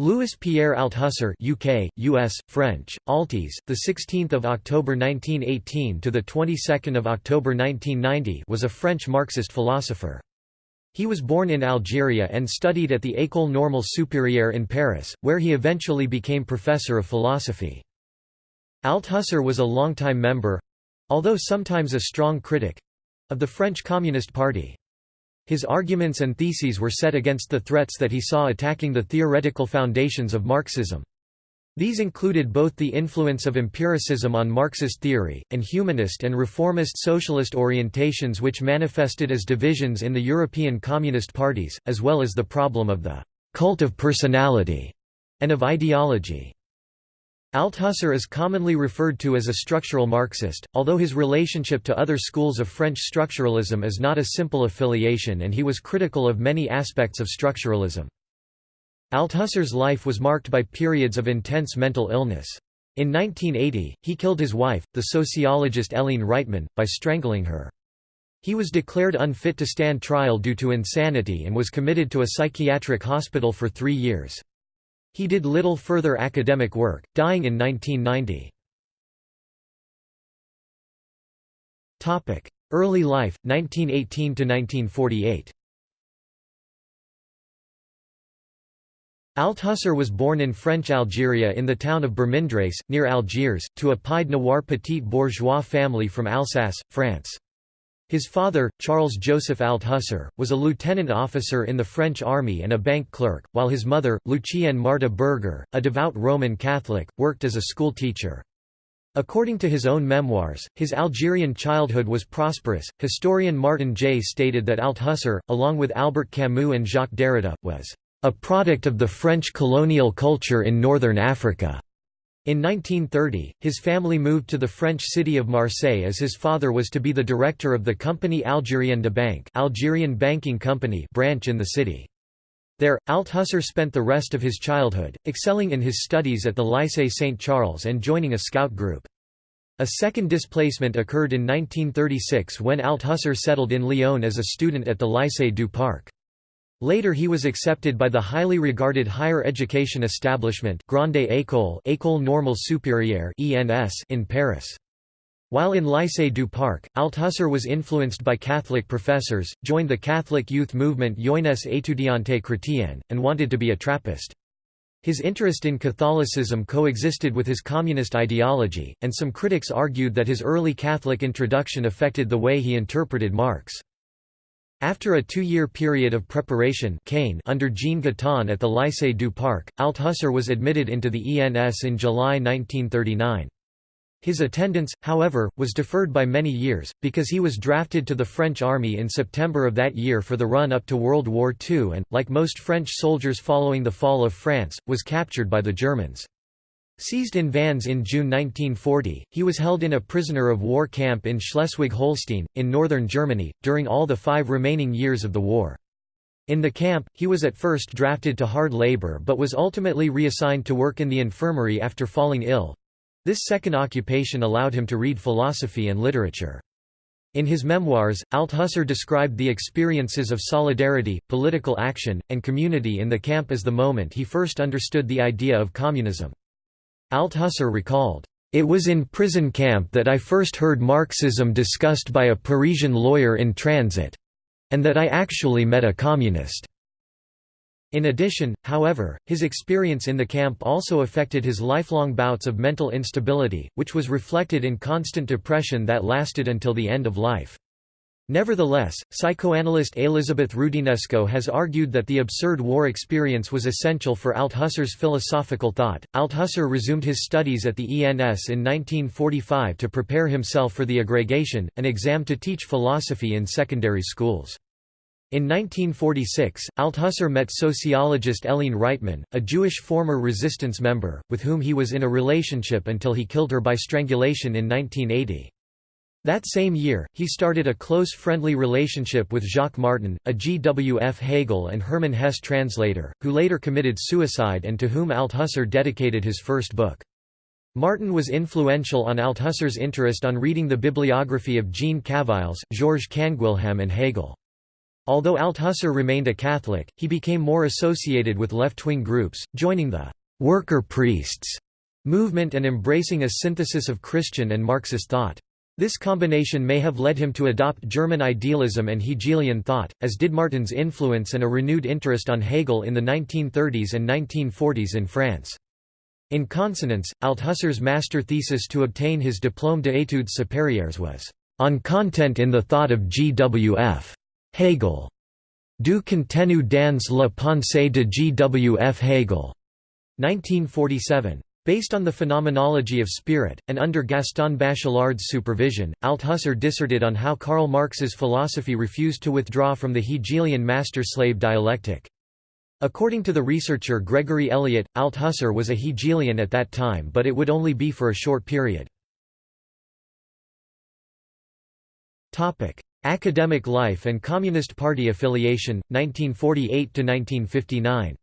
Louis Pierre Althusser UK, US, French, Altis, the 16th of October 1918 to the 22nd of October 1990 was a French Marxist philosopher. He was born in Algeria and studied at the École Normale Supérieure in Paris, where he eventually became professor of philosophy. Althusser was a longtime member—although sometimes a strong critic—of the French Communist Party. His arguments and theses were set against the threats that he saw attacking the theoretical foundations of Marxism. These included both the influence of empiricism on Marxist theory, and humanist and reformist socialist orientations which manifested as divisions in the European Communist parties, as well as the problem of the «cult of personality» and of ideology. Althusser is commonly referred to as a structural Marxist, although his relationship to other schools of French structuralism is not a simple affiliation and he was critical of many aspects of structuralism. Althusser's life was marked by periods of intense mental illness. In 1980, he killed his wife, the sociologist Hélène Rytmann, by strangling her. He was declared unfit to stand trial due to insanity and was committed to a psychiatric hospital for three years. He did little further academic work, dying in 1990. Early life, 1918–1948 Althusser was born in French Algeria in the town of Birmendreis, near Algiers, to a pied noir petit bourgeois family from Alsace, France. His father, Charles-Joseph Althusser, was a lieutenant officer in the French army and a bank clerk, while his mother, Lucienne Marta Berger, a devout Roman Catholic, worked as a school teacher. According to his own memoirs, his Algerian childhood was prosperous. Historian Martin Jay stated that Althusser, along with Albert Camus and Jacques Derrida, was a product of the French colonial culture in northern Africa. In 1930, his family moved to the French city of Marseille as his father was to be the director of the Compagnie Algérienne de Banque Algerian banking company branch in the city. There, Althusser spent the rest of his childhood, excelling in his studies at the Lycée Saint-Charles and joining a scout group. A second displacement occurred in 1936 when Althusser settled in Lyon as a student at the Lycée du Parc. Later he was accepted by the highly regarded higher education establishment Grande École, École Normale Supérieure (ENS) in Paris. While in Lycée du Parc, Althusser was influenced by Catholic professors, joined the Catholic youth movement Jeunesse étudiante chrétienne, and wanted to be a Trappist. His interest in Catholicism coexisted with his communist ideology, and some critics argued that his early Catholic introduction affected the way he interpreted Marx. After a two-year period of preparation under Jean Guitton at the Lycée du Parc, Althusser was admitted into the ENS in July 1939. His attendance, however, was deferred by many years, because he was drafted to the French army in September of that year for the run-up to World War II and, like most French soldiers following the fall of France, was captured by the Germans. Seized in Vannes in June 1940, he was held in a prisoner of war camp in Schleswig-Holstein, in northern Germany, during all the five remaining years of the war. In the camp, he was at first drafted to hard labor but was ultimately reassigned to work in the infirmary after falling ill. This second occupation allowed him to read philosophy and literature. In his memoirs, Althusser described the experiences of solidarity, political action, and community in the camp as the moment he first understood the idea of communism. Althusser recalled, "...it was in prison camp that I first heard Marxism discussed by a Parisian lawyer in transit—and that I actually met a communist." In addition, however, his experience in the camp also affected his lifelong bouts of mental instability, which was reflected in constant depression that lasted until the end of life. Nevertheless, psychoanalyst Elizabeth Roudinesco has argued that the absurd war experience was essential for Althusser's philosophical thought. Althusser resumed his studies at the ENS in 1945 to prepare himself for the agrégation, an exam to teach philosophy in secondary schools. In 1946, Althusser met sociologist Hélène Rytmann, a Jewish former resistance member, with whom he was in a relationship until he killed her by strangulation in 1980. That same year, he started a close friendly relationship with Jacques Martin, a G. W. F. Hegel and Hermann Hesse translator, who later committed suicide and to whom Althusser dedicated his first book. Martin was influential on Althusser's interest on reading the bibliography of Jean Cavaillès, Georges Canguilhem and Hegel. Although Althusser remained a Catholic, he became more associated with left-wing groups, joining the «worker priests» movement and embracing a synthesis of Christian and Marxist thought. This combination may have led him to adopt German idealism and Hegelian thought, as did Martin's influence and a renewed interest on Hegel in the 1930s and 1940s in France. In consonance, Althusser's master thesis to obtain his Diplôme d'études supérieures was, "...on content in the thought of G.W.F. Hegel." Du contenu dans la pensée de G.W.F. Hegel. 1947. Based on the phenomenology of spirit, and under Gaston Bachelard's supervision, Althusser disserted on how Karl Marx's philosophy refused to withdraw from the Hegelian master-slave dialectic. According to the researcher Gregory Elliott, Althusser was a Hegelian at that time but it would only be for a short period. Academic life and Communist Party affiliation, 1948–1959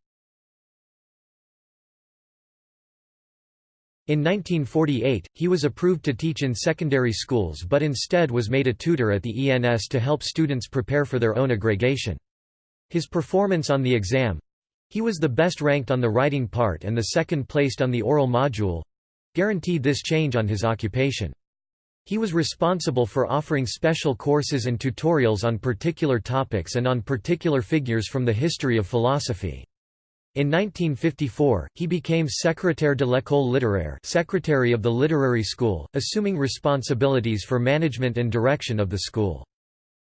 In 1948, he was approved to teach in secondary schools but instead was made a tutor at the ENS to help students prepare for their own agrégation. His performance on the exam, he was the best ranked on the writing part and the second placed on the oral module guaranteed this change on his occupation. He was responsible for offering special courses and tutorials on particular topics and on particular figures from the history of philosophy. In 1954, he became Secrétaire de l'école littéraire secretary of the literary school, assuming responsibilities for management and direction of the school.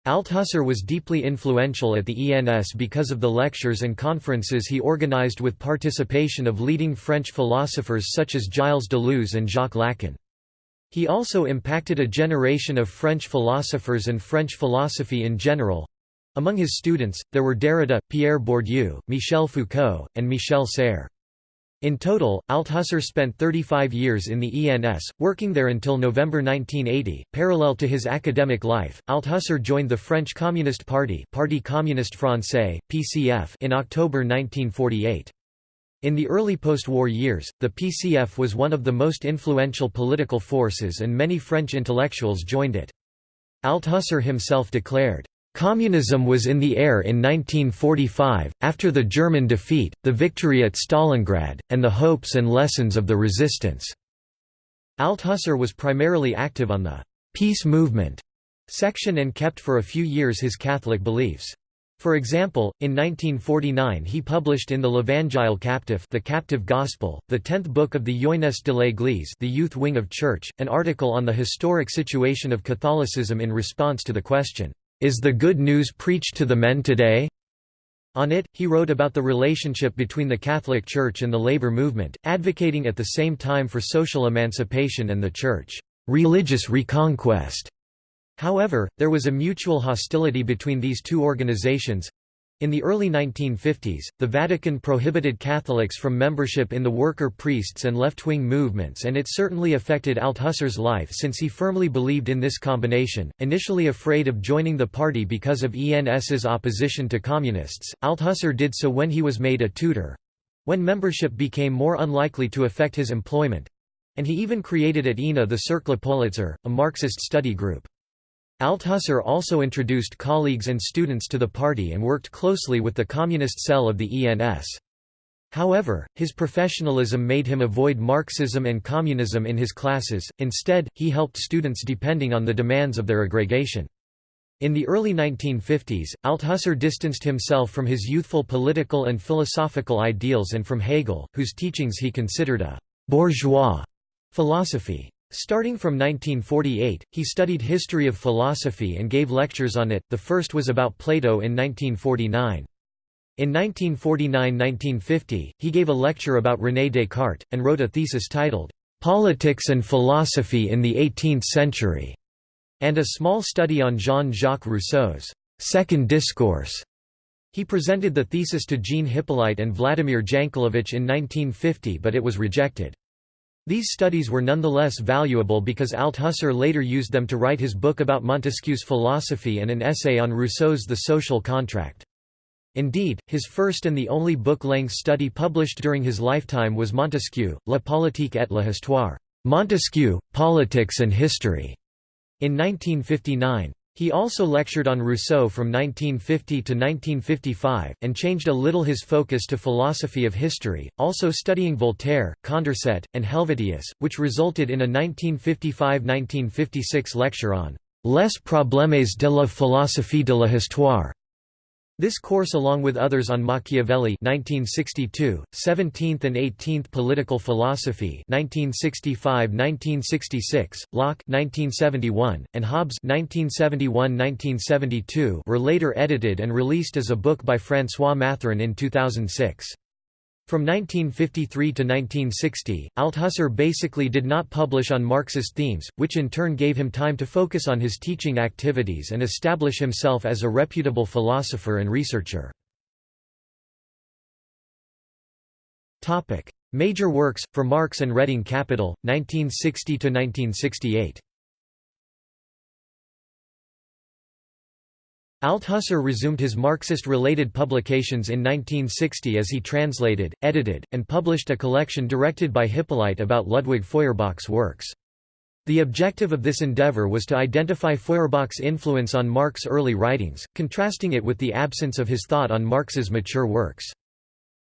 Althusser was deeply influential at the ENS because of the lectures and conferences he organized with participation of leading French philosophers such as Gilles Deleuze and Jacques Lacan. He also impacted a generation of French philosophers and French philosophy in general. Among his students, there were Derrida, Pierre Bourdieu, Michel Foucault, and Michel Serres. In total, Althusser spent 35 years in the ENS, working there until November 1980. Parallel to his academic life, Althusser joined the French Communist Party, Parti Communiste Français (PCF) in October 1948. In the early post-war years, the PCF was one of the most influential political forces and many French intellectuals joined it. Althusser himself declared, Communism was in the air in 1945, after the German defeat, the victory at Stalingrad, and the hopes and lessons of the resistance. Althusser was primarily active on the «peace movement» section and kept for a few years his Catholic beliefs. For example, in 1949 he published in the L'Evangile Captif the Captive Gospel, the tenth book of the Jeunesse de l'Église the youth wing of church, an article on the historic situation of Catholicism in response to the question, is the Good News preached to the men today? On it, he wrote about the relationship between the Catholic Church and the labor movement, advocating at the same time for social emancipation and the Church religious reconquest. However, there was a mutual hostility between these two organizations, in the early 1950s, the Vatican prohibited Catholics from membership in the worker priests and left-wing movements and it certainly affected Althusser's life since he firmly believed in this combination. Initially afraid of joining the party because of ENS's opposition to communists, Althusser did so when he was made a tutor—when membership became more unlikely to affect his employment—and he even created at ENA the Cercle Politzer, a Marxist study group. Althusser also introduced colleagues and students to the party and worked closely with the communist cell of the ENS. However, his professionalism made him avoid Marxism and communism in his classes, instead, he helped students depending on the demands of their agrégation. In the early 1950s, Althusser distanced himself from his youthful political and philosophical ideals and from Hegel, whose teachings he considered a «bourgeois» philosophy. Starting from 1948, he studied history of philosophy and gave lectures on it, the first was about Plato in 1949. In 1949–1950, he gave a lecture about René Descartes, and wrote a thesis titled, "'Politics and Philosophy in the Eighteenth Century' and a small study on Jean-Jacques Rousseau's Second Discourse. He presented the thesis to Jean Hyppolite and Vladimir Jankelevich in 1950 but it was rejected. These studies were nonetheless valuable because Althusser later used them to write his book about Montesquieu's philosophy and an essay on Rousseau's The Social Contract. Indeed, his first and the only book-length study published during his lifetime was Montesquieu, La politique et l'histoire Montesquieu, Politics and History, in 1959. He also lectured on Rousseau from 1950 to 1955, and changed a little his focus to philosophy of history, also studying Voltaire, Condorcet, and Helvetius, which resulted in a 1955–1956 lecture on «Les problèmes de la philosophie de la histoire», this course along with others on Machiavelli 1962, 17th and 18th Political Philosophy 1965–1966, Locke 1971, and Hobbes 1971–1972 were later edited and released as a book by François Matheron in 2006. From 1953 to 1960, Althusser basically did not publish on Marxist themes, which in turn gave him time to focus on his teaching activities and establish himself as a reputable philosopher and researcher. Major works, for Marx and Reading Capital, 1960–1968 Althusser resumed his Marxist-related publications in 1960 as he translated, edited, and published a collection directed by Hyppolite about Ludwig Feuerbach's works. The objective of this endeavor was to identify Feuerbach's influence on Marx's early writings, contrasting it with the absence of his thought on Marx's mature works.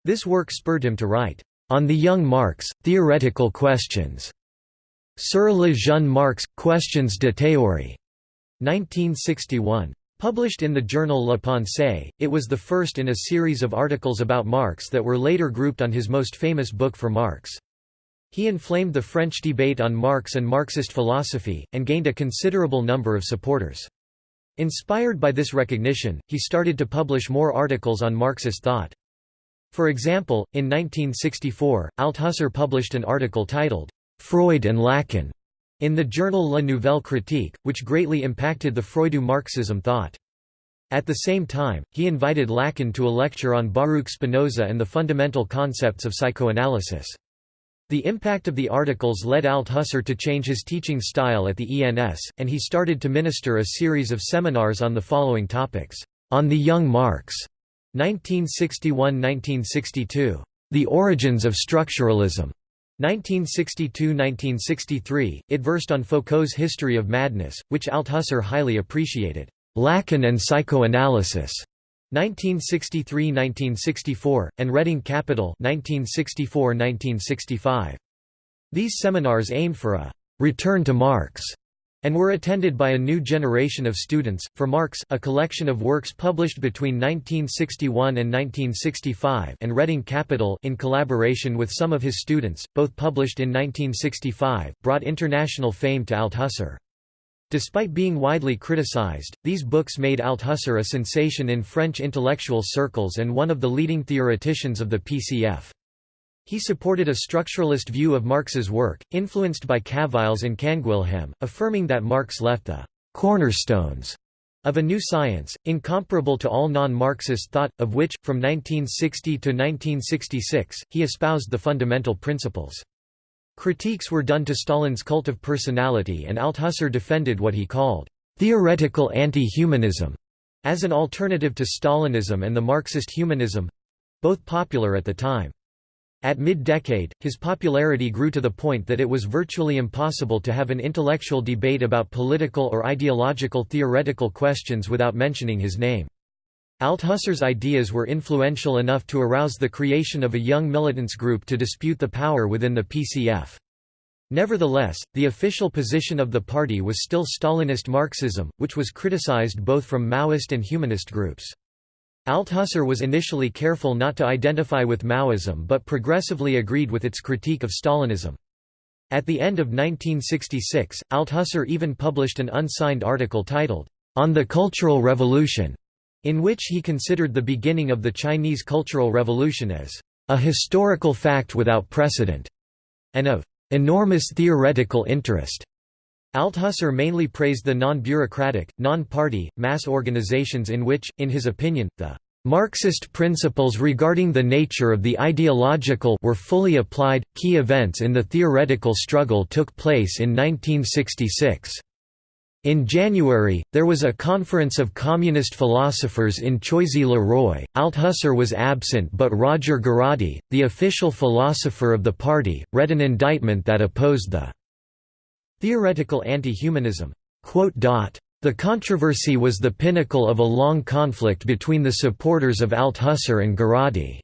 This work spurred him to write, "...on the young Marx, theoretical questions." Sur le jeune Marx, questions de théorie. 1961. Published in the journal La Pensée, it was the first in a series of articles about Marx that were later grouped on his most famous book for Marx. He inflamed the French debate on Marx and Marxist philosophy, and gained a considerable number of supporters. Inspired by this recognition, he started to publish more articles on Marxist thought. For example, in 1964, Althusser published an article titled, "'Freud and Lacan' in the journal La Nouvelle Critique, which greatly impacted the Freudo-Marxism thought. At the same time, he invited Lacan to a lecture on Baruch Spinoza and the fundamental concepts of psychoanalysis. The impact of the articles led Althusser to change his teaching style at the ENS, and he started to minister a series of seminars on the following topics. On the Young Marx, 1961–1962. The Origins of Structuralism, 1962–1963, it versed on Foucault's History of Madness, which Althusser highly appreciated. Lacan and Psychoanalysis, 1963–1964, and Reading Capital 1964–1965. These seminars aimed for a «return to Marx» and were attended by a new generation of students. For Marx, a collection of works published between 1961 and 1965, and Reading Capital, in collaboration with some of his students, both published in 1965, brought international fame to Althusser. Despite being widely criticized, these books made Althusser a sensation in French intellectual circles and one of the leading theoreticians of the PCF. He supported a structuralist view of Marx's work, influenced by Cavaillès and Canguilhem, affirming that Marx left the «cornerstones» of a new science, incomparable to all non-Marxist thought, of which, from 1960 to 1966, he espoused the fundamental principles. Critiques were done to Stalin's cult of personality and Althusser defended what he called «theoretical anti-humanism» as an alternative to Stalinism and the Marxist humanism—both popular at the time. At mid-decade, his popularity grew to the point that it was virtually impossible to have an intellectual debate about political or ideological theoretical questions without mentioning his name. Althusser's ideas were influential enough to arouse the creation of a young militants group to dispute the power within the PCF. Nevertheless, the official position of the party was still Stalinist Marxism, which was criticized both from Maoist and humanist groups. Althusser was initially careful not to identify with Maoism but progressively agreed with its critique of Stalinism. At the end of 1966, Althusser even published an unsigned article titled, On the Cultural Revolution, in which he considered the beginning of the Chinese Cultural Revolution as a historical fact without precedent, and of enormous theoretical interest. Althusser mainly praised the non-bureaucratic, non-party, mass organizations in which, in his opinion, the Marxist principles regarding the nature of the ideological were fully applied. Key events in the theoretical struggle took place in 1966. In January, there was a conference of communist philosophers in Choisy-le-Roi. Althusser was absent but Roger Garaudy, the official philosopher of the party, read an indictment that opposed the Theoretical anti-humanism. The The controversy was the pinnacle of a long conflict between the supporters of Althusser and Garaudy.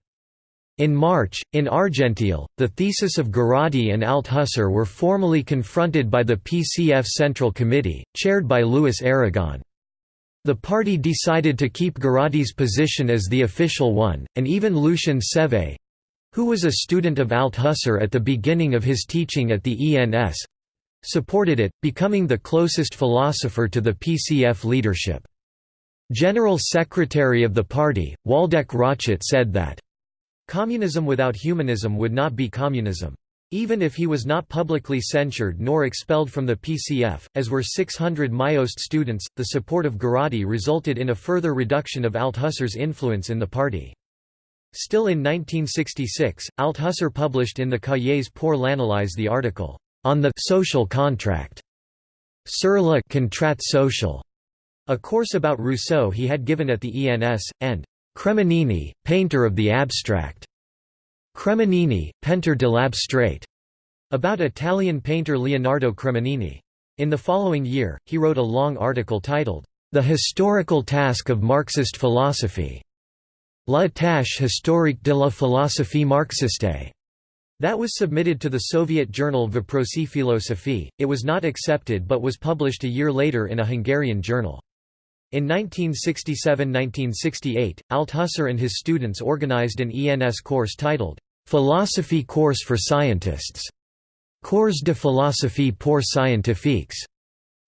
In March, in Argenteuil, the thesis of Garaudy and Althusser were formally confronted by the PCF Central Committee, chaired by Louis Aragon. The party decided to keep Garaudy's position as the official one, and even Lucien Sévé—who was a student of Althusser at the beginning of his teaching at the ENS—supported it, becoming the closest philosopher to the PCF leadership. General Secretary of the party, Waldeck Rochet said that Communism without humanism would not be communism. Even if he was not publicly censured nor expelled from the PCF, as were 600 Maoist students, the support of Garaudy resulted in a further reduction of Althusser's influence in the party. Still in 1966, Althusser published in the Cahiers pour l'analyse the article, On the social contract, sur le contrat social, a course about Rousseau he had given at the ENS, and Cremonini, painter of the abstract. Cremonini, Peintre de l'abstrait. About Italian painter Leonardo Cremonini. In the following year, he wrote a long article titled, The Historical Task of Marxist Philosophy. La tâche historique de la philosophie marxiste. That was submitted to the Soviet journal Voprosy Filosofii, it was not accepted but was published a year later in a Hungarian journal. In 1967–1968, Althusser and his students organized an ENS course titled, "'Philosophy Course for Scientists' Cours de philosophie pour scientifiques'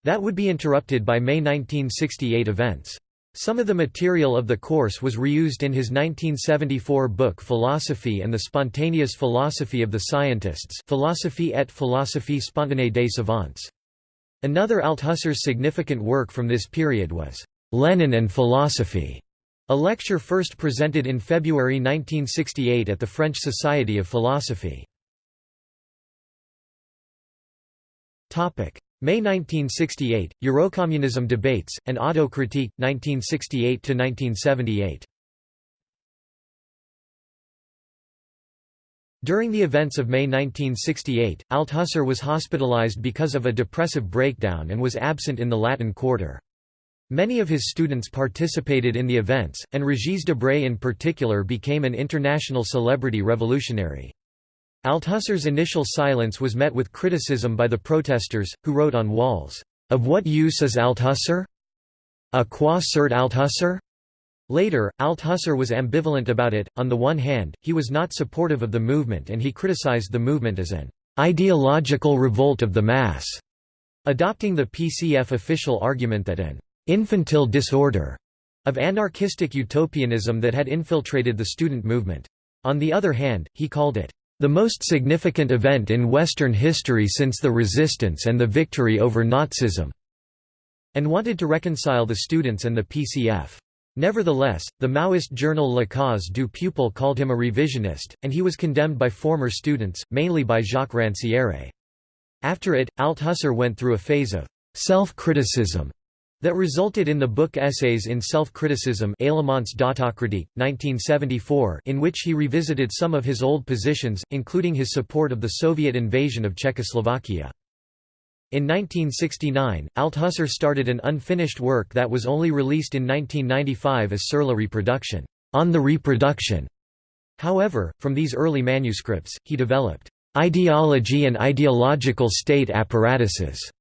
that would be interrupted by May 1968 events. Some of the material of the course was reused in his 1974 book Philosophy and the Spontaneous Philosophy of the Scientists Philosophie et philosophie spontanée des savants. Another Althusser's significant work from this period was Lenin and Philosophy, a lecture first presented in February 1968 at the French Society of Philosophy. May 1968, Eurocommunism debates, and Autocritique, 1968–1978 During the events of May 1968, Althusser was hospitalized because of a depressive breakdown and was absent in the Latin Quarter. Many of his students participated in the events, and Régis Debray in particular became an international celebrity revolutionary. Althusser's initial silence was met with criticism by the protesters, who wrote on walls, "'Of what use is Althusser? A quoi sert Althusser?' Later, Althusser was ambivalent about it, on the one hand, he was not supportive of the movement and he criticized the movement as an "'ideological revolt of the mass' adopting the PCF official argument that an infantile disorder of anarchistic utopianism that had infiltrated the student movement. On the other hand, he called it, "...the most significant event in Western history since the resistance and the victory over Nazism", and wanted to reconcile the students and the PCF. Nevertheless, the Maoist journal La Cause du Peuple called him a revisionist, and he was condemned by former students, mainly by Jacques Rancière. After it, Althusser went through a phase of self-criticism that resulted in the book Essays in Self-Criticism 1974 in which he revisited some of his old positions, including his support of the Soviet invasion of Czechoslovakia. In 1969, Althusser started an unfinished work that was only released in 1995 as Sur la reproduction, on the reproduction. However, from these early manuscripts, he developed ideology and ideological state apparatuses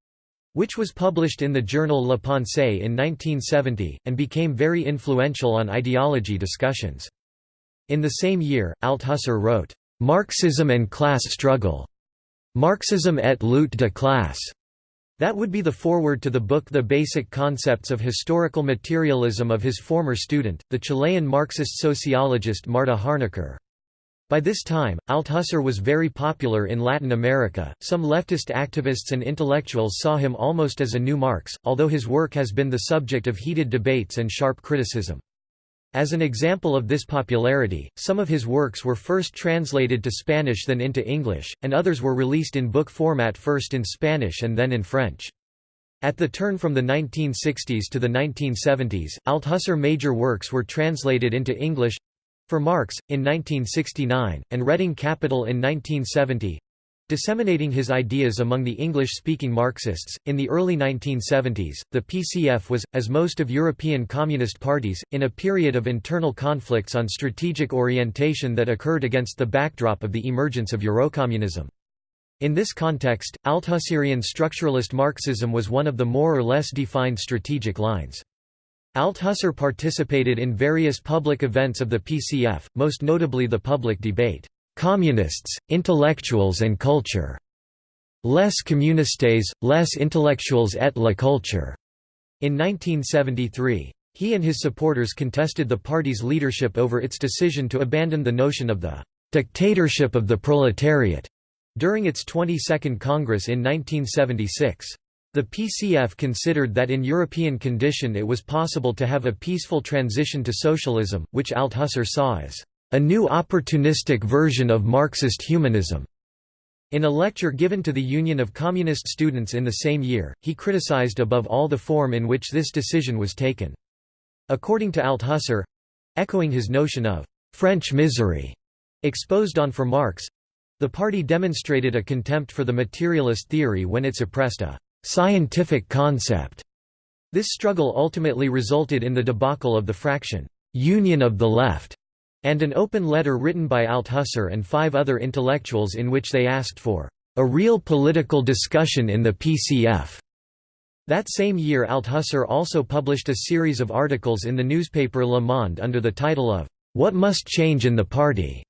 which was published in the journal La Pensée in 1970, and became very influential on ideology discussions. In the same year, Althusser wrote, "'Marxism and Class Struggle' Marxism et lutte de classe' That would be the foreword to the book The Basic Concepts of Historical Materialism of his former student, the Chilean Marxist sociologist Marta Harnecker. By this time, Althusser was very popular in Latin America. Some leftist activists and intellectuals saw him almost as a new Marx, although his work has been the subject of heated debates and sharp criticism. As an example of this popularity, some of his works were first translated to Spanish then into English, and others were released in book format first in Spanish and then in French. At the turn from the 1960s to the 1970s, Althusser major works were translated into English for Marx, in 1969, and Reading Capital in 1970 disseminating his ideas among the English-speaking Marxists. In the early 1970s, the PCF was, as most of European communist parties, in a period of internal conflicts on strategic orientation that occurred against the backdrop of the emergence of Eurocommunism. In this context, Althusserian structuralist Marxism was one of the more or less defined strategic lines. Althusser participated in various public events of the PCF, most notably the public debate, Communists, Intellectuals and Culture. Les communistes, les intellectuels et la culture. In 1973. He and his supporters contested the party's leadership over its decision to abandon the notion of the dictatorship of the proletariat during its 22nd Congress in 1976. The PCF considered that in European condition it was possible to have a peaceful transition to socialism, which Althusser saw as a new opportunistic version of Marxist humanism. In a lecture given to the Union of Communist Students in the same year, he criticized above all the form in which this decision was taken. According to Althusser—echoing his notion of «French misery» exposed on for Marx—the party demonstrated a contempt for the materialist theory when it suppressed a «scientific concept». This struggle ultimately resulted in the debacle of the fraction «Union of the Left» and an open letter written by Althusser and five other intellectuals in which they asked for a real political discussion in the PCF. That same year Althusser also published a series of articles in the newspaper Le Monde under the title of What Must Change in the Party.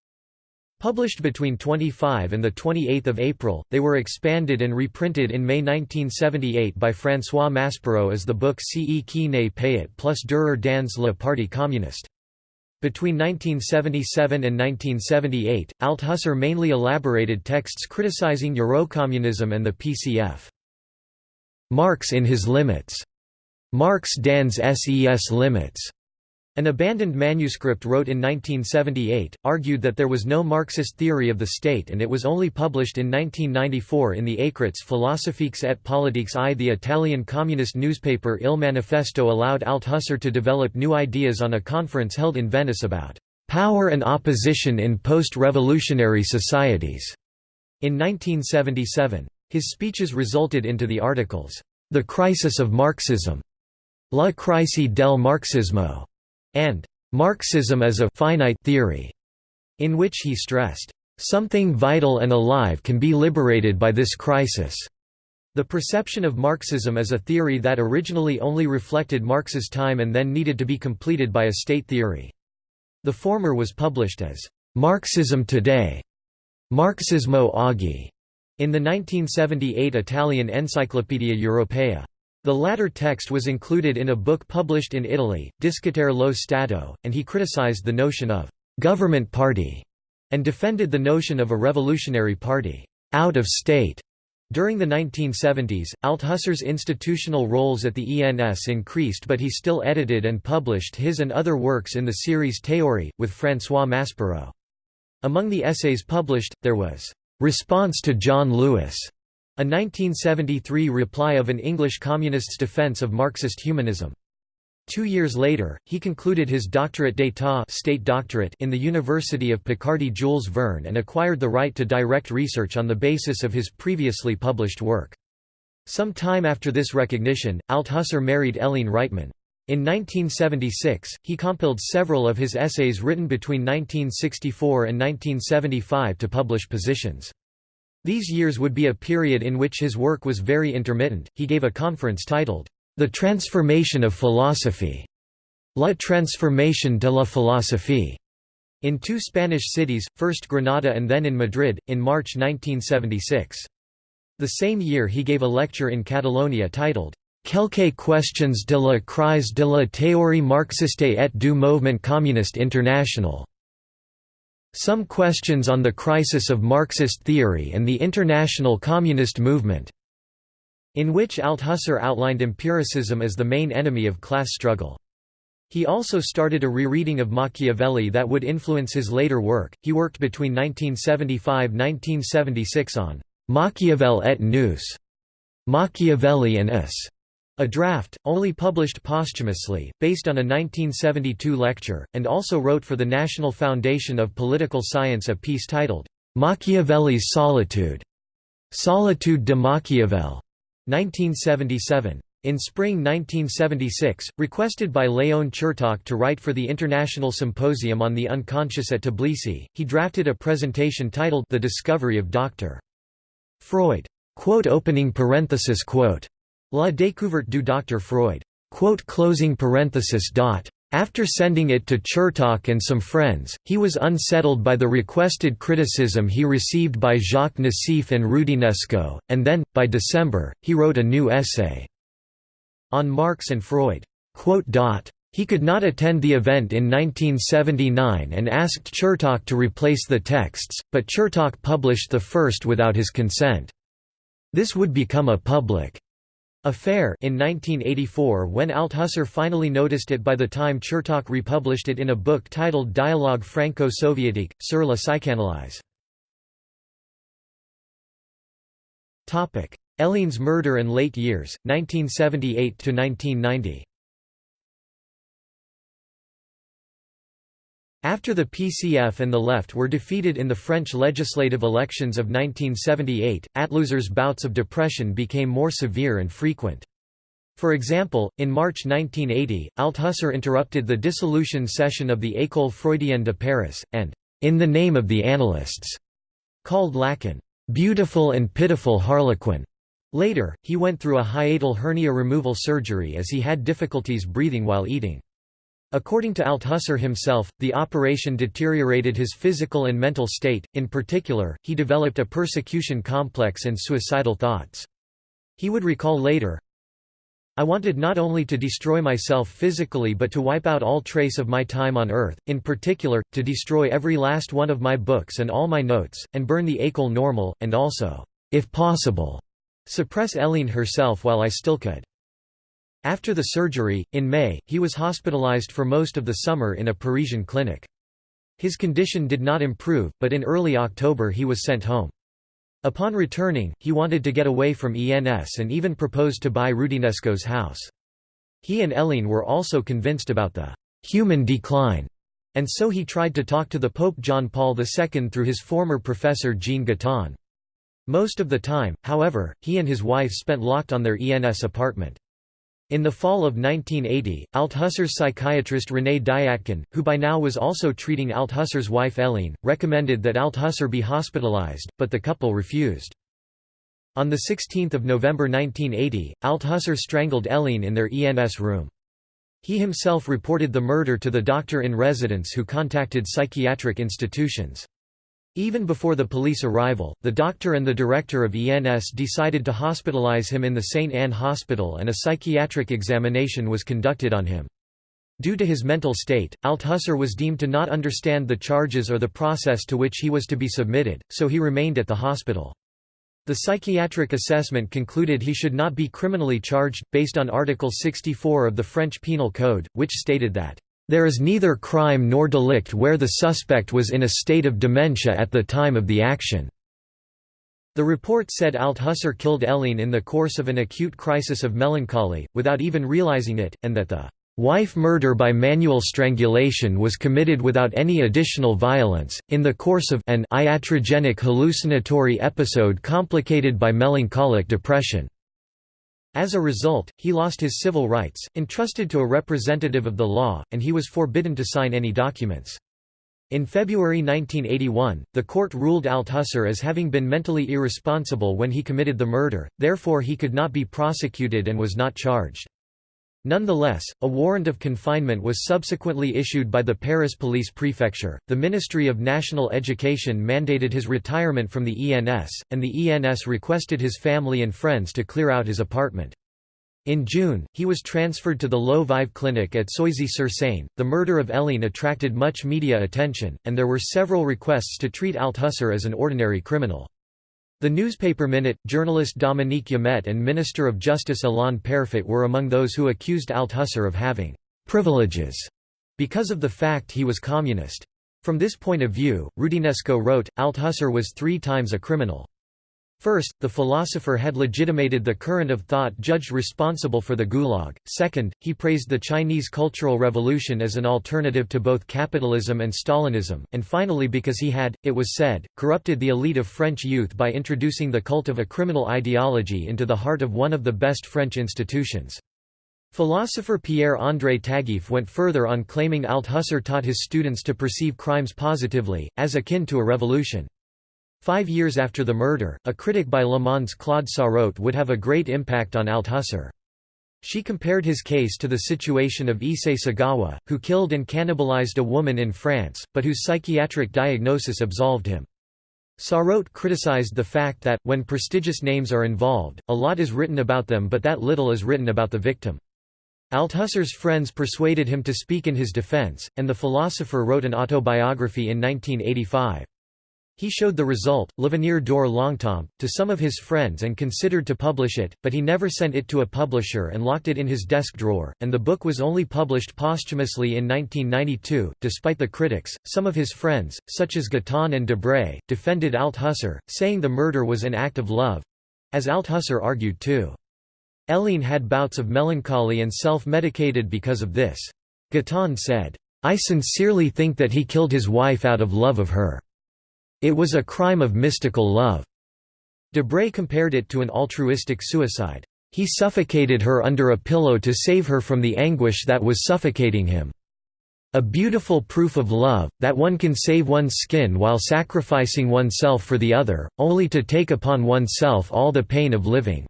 Published between 25 and 28 April, they were expanded and reprinted in May 1978 by François Maspero as the book Ce qui ne peut plus durer dans le Parti communiste. Between 1977 and 1978, Althusser mainly elaborated texts criticizing Eurocommunism and the PCF. Marx in his limits. Marx dans ses limits. An abandoned manuscript wrote in 1978, argued that there was no Marxist theory of the state and it was only published in 1994 in the Écrits philosophiques et politiques I. The Italian communist newspaper Il Manifesto allowed Althusser to develop new ideas on a conference held in Venice about "...power and opposition in post-revolutionary societies." In 1977. His speeches resulted into the articles, "...the crisis of Marxism", La crisi del Marxismo, and Marxism as a finite theory, in which he stressed, something vital and alive can be liberated by this crisis. The perception of Marxism as a theory that originally only reflected Marx's time and then needed to be completed by a state theory. The former was published as Marxism Today, Marxismo Oggi, in the 1978 Italian Encyclopaedia Europea. The latter text was included in a book published in Italy, Discutere lo Stato, and he criticized the notion of «government party» and defended the notion of a revolutionary party «out of state». During the 1970s, Althusser's institutional roles at the ENS increased but he still edited and published his and other works in the series Théorie, with François Maspero. Among the essays published, there was «Response to John Lewis», a 1973 reply of an English communist's defense of Marxist humanism. Two years later, he concluded his doctorate d'état state doctorate in the University of Picardy Jules Verne and acquired the right to direct research on the basis of his previously published work. Some time after this recognition, Althusser married Helene Rytmann. In 1976, he compiled several of his essays written between 1964 and 1975 to publish positions. These years would be a period in which his work was very intermittent. He gave a conference titled, The Transformation of Philosophy, La Transformation de la Philosophie, in two Spanish cities, first Granada and then in Madrid, in March 1976. The same year he gave a lecture in Catalonia titled, Quelques questions de la crise de la théorie marxiste et du mouvement communiste international. Some Questions on the Crisis of Marxist Theory and the International Communist Movement", in which Althusser outlined empiricism as the main enemy of class struggle. He also started a rereading of Machiavelli that would influence his later work. He worked between 1975–1976 on Machiavel et nous, Machiavelli and us, a draft, only published posthumously, based on a 1972 lecture, and also wrote for the National Foundation of Political Science a piece titled, "'Machiavelli's Solitude' Solitude de Machiavel, 1977. In spring 1976, requested by Leon Chertok to write for the International Symposium on the Unconscious at Tbilisi, he drafted a presentation titled The Discovery of Dr. Freud. Quote opening parenthesis quote. La découverte du Dr. Freud. After sending it to Chertok and some friends, he was unsettled by the requested criticism he received by Jacques Nassif and Roudinesco, and then, by December, he wrote a new essay on Marx and Freud. He could not attend the event in 1979 and asked Chertok to replace the texts, but Chertok published the first without his consent. This would become a public affair in 1984 when Althusser finally noticed it by the time Chertok republished it in a book titled Dialogue franco-soviétique, sur la psychanalyse. Helene's murder and late years, 1978–1990 After the PCF and the left were defeated in the French legislative elections of 1978, Althusser's bouts of depression became more severe and frequent. For example, in March 1980, Althusser interrupted the dissolution session of the École Freudienne de Paris, and, in the name of the analysts, called Lacan, "...beautiful and pitiful harlequin." Later, he went through a hiatal hernia removal surgery as he had difficulties breathing while eating. According to Althusser himself, the operation deteriorated his physical and mental state, in particular, he developed a persecution complex and suicidal thoughts. He would recall later, I wanted not only to destroy myself physically but to wipe out all trace of my time on earth, in particular, to destroy every last one of my books and all my notes, and burn the École normal, and also, if possible, suppress Hélène herself while I still could. After the surgery, in May, he was hospitalized for most of the summer in a Parisian clinic. His condition did not improve, but in early October he was sent home. Upon returning, he wanted to get away from ENS and even proposed to buy Roudinesco's house. He and Hélène were also convinced about the «human decline», and so he tried to talk to the Pope John Paul II through his former professor Jean Guitton. Most of the time, however, he and his wife spent locked on their ENS apartment. In the fall of 1980, Althusser's psychiatrist René Diatkine, who by now was also treating Althusser's wife Hélène, recommended that Althusser be hospitalized, but the couple refused. On 16 November 1980, Althusser strangled Hélène in their ENS room. He himself reported the murder to the doctor in residence who contacted psychiatric institutions. Even before the police arrival, the doctor and the director of ENS decided to hospitalize him in the St. Anne Hospital and a psychiatric examination was conducted on him. Due to his mental state, Althusser was deemed to not understand the charges or the process to which he was to be submitted, so he remained at the hospital. The psychiatric assessment concluded he should not be criminally charged, based on Article 64 of the French Penal Code, which stated that there is neither crime nor delict where the suspect was in a state of dementia at the time of the action." The report said Althusser killed Hélène in the course of an acute crisis of melancholy, without even realizing it, and that the wife murder by manual strangulation was committed without any additional violence, in the course of an iatrogenic hallucinatory episode complicated by melancholic depression. As a result, he lost his civil rights, entrusted to a representative of the law, and he was forbidden to sign any documents. In February 1981, the court ruled Althusser as having been mentally irresponsible when he committed the murder, therefore he could not be prosecuted and was not charged. Nonetheless, a warrant of confinement was subsequently issued by the Paris Police Prefecture. The Ministry of National Education mandated his retirement from the ENS, and the ENS requested his family and friends to clear out his apartment. In June, he was transferred to the L'Eau Vive Clinic at Soisy-sur-Seine. The murder of Hélène attracted much media attention, and there were several requests to treat Althusser as an ordinary criminal. The newspaper Minute, journalist Dominique Jamet and Minister of Justice Alain Peyrefitte were among those who accused Althusser of having «privileges» because of the fact he was communist. From this point of view, Roudinesco wrote, Althusser was three times a criminal. First, the philosopher had legitimated the current of thought judged responsible for the Gulag. Second, he praised the Chinese Cultural Revolution as an alternative to both capitalism and Stalinism. And finally, because he had, it was said, corrupted the elite of French youth by introducing the cult of a criminal ideology into the heart of one of the best French institutions. Philosopher Pierre-André Taguieff went further on claiming Althusser taught his students to perceive crimes positively, as akin to a revolution. Five years after the murder, a critic by Le Monde's Claude Sarraute would have a great impact on Althusser. She compared his case to the situation of Issei Sagawa, who killed and cannibalized a woman in France, but whose psychiatric diagnosis absolved him. Sarraute criticized the fact that, when prestigious names are involved, a lot is written about them but that little is written about the victim. Althusser's friends persuaded him to speak in his defense, and the philosopher wrote an autobiography in 1985. He showed the result, L'avenir dure longtemps, to some of his friends and considered to publish it, but he never sent it to a publisher and locked it in his desk drawer, and the book was only published posthumously in 1992. Despite the critics, some of his friends, such as Guitton and Debray, defended Althusser, saying the murder was an act of love as Althusser argued too. Hélène had bouts of melancholy and self-medicated because of this. Guitton said, I sincerely think that he killed his wife out of love of her. It was a crime of mystical love. Debray compared it to an altruistic suicide. He suffocated her under a pillow to save her from the anguish that was suffocating him. A beautiful proof of love, that one can save one's skin while sacrificing oneself for the other, only to take upon oneself all the pain of living."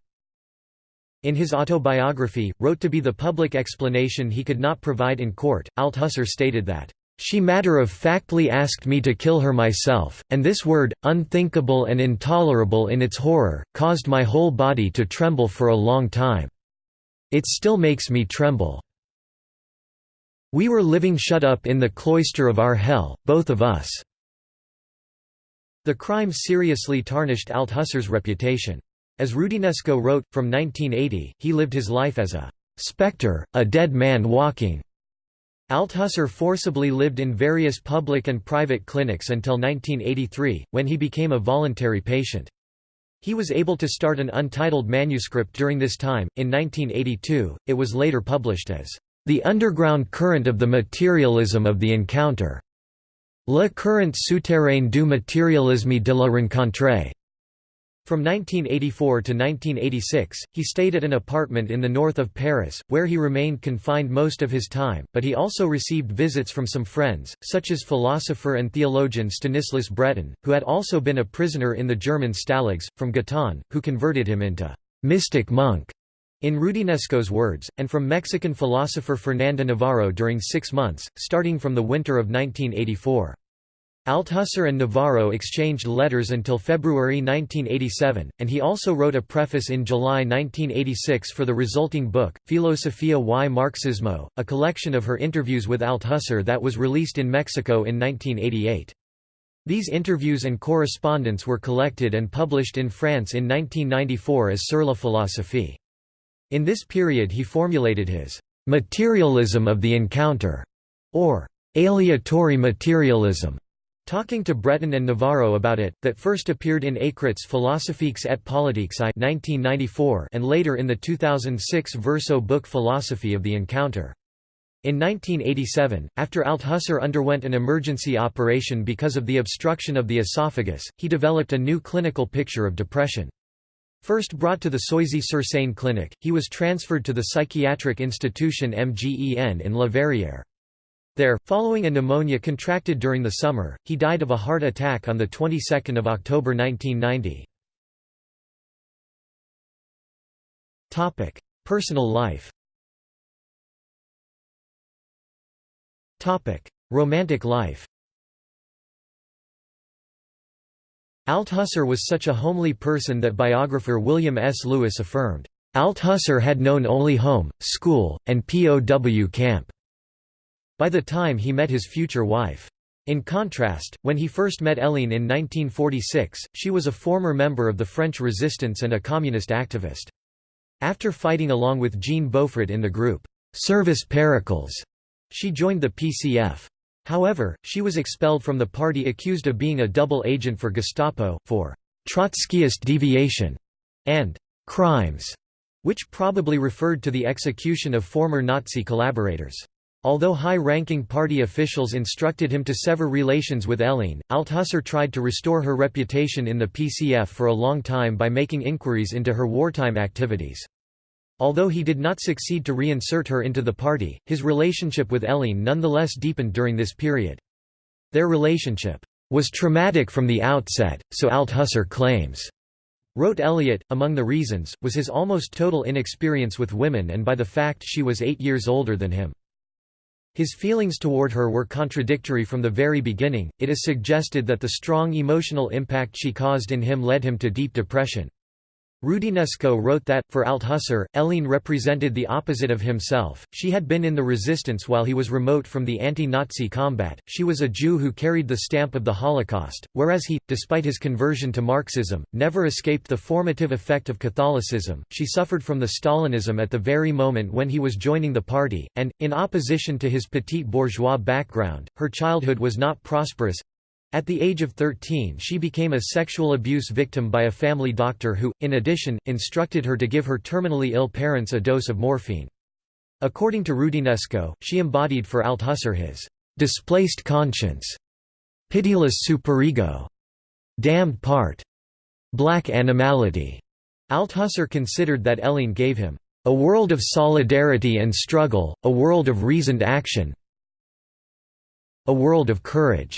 In his autobiography, wrote to be the public explanation he could not provide in court, Althusser stated that, she matter-of-factly asked me to kill her myself, and this word, unthinkable and intolerable in its horror, caused my whole body to tremble for a long time. It still makes me tremble. We were living shut up in the cloister of our hell, both of us." The crime seriously tarnished Althusser's reputation. As Roudinesco wrote, from 1980, he lived his life as a «spectre, a dead man walking», Althusser forcibly lived in various public and private clinics until 1983, when he became a voluntary patient. He was able to start an untitled manuscript during this time. In 1982, it was later published as The Underground Current of the Materialism of the Encounter. Le courant souterrain du matérialisme de la rencontre. From 1984 to 1986, he stayed at an apartment in the north of Paris, where he remained confined most of his time, but he also received visits from some friends, such as philosopher and theologian Stanislas Breton, who had also been a prisoner in the German stalags, from Guitton, who converted him into «mystic monk» in Roudinesco's words, and from Mexican philosopher Fernando Navarro during six months, starting from the winter of 1984. Althusser and Navarro exchanged letters until February 1987, and he also wrote a preface in July 1986 for the resulting book, Filosofia y Marxismo, a collection of her interviews with Althusser that was released in Mexico in 1988. These interviews and correspondence were collected and published in France in 1994 as Sur la philosophie. In this period he formulated his «materialism of the encounter» or «aleatory materialism» Talking to Breton and Navarro about it, that first appeared in Écrits philosophiques et politiques I 1994 and later in the 2006 Verso book Philosophy of the Encounter. In 1987, after Althusser underwent an emergency operation because of the obstruction of the esophagus, he developed a new clinical picture of depression. First brought to the Soisy-sur-Seine clinic, he was transferred to the psychiatric institution MGEN in La Verrière. There, following a pneumonia contracted during the summer, he died of a heart attack on the 22nd of October 1990. Topic: Personal life. Topic: Romantic life. Althusser was such a homely person that biographer William S. Lewis affirmed, Althusser had known only home, school, and POW camp. By the time he met his future wife. In contrast, when he first met Hélène in 1946, she was a former member of the French resistance and a communist activist. After fighting along with Jean Beaufret in the group, Service Pericles, she joined the PCF. However, she was expelled from the party accused of being a double agent for Gestapo, for Trotskyist deviation, and crimes, which probably referred to the execution of former Nazi collaborators. Although high-ranking party officials instructed him to sever relations with Helene, Althusser tried to restore her reputation in the PCF for a long time by making inquiries into her wartime activities. Although he did not succeed to reinsert her into the party, his relationship with Helene nonetheless deepened during this period. Their relationship was traumatic from the outset, so Althusser claims. Wrote Elliott, among the reasons, was his almost total inexperience with women and by the fact she was eight years older than him. His feelings toward her were contradictory from the very beginning, it is suggested that the strong emotional impact she caused in him led him to deep depression. Roudinesco wrote that, for Althusser, Helene represented the opposite of himself, she had been in the resistance while he was remote from the anti-Nazi combat, she was a Jew who carried the stamp of the Holocaust, whereas he, despite his conversion to Marxism, never escaped the formative effect of Catholicism, she suffered from the Stalinism at the very moment when he was joining the party, and, in opposition to his petit bourgeois background, her childhood was not prosperous, at the age of 13 she became a sexual abuse victim by a family doctor who, in addition, instructed her to give her terminally ill parents a dose of morphine. According to Roudinesco, she embodied for Althusser his «displaced conscience», «pitiless superego», «damned part», «black animality». Althusser considered that Helene gave him «a world of solidarity and struggle, a world of reasoned action a world of courage».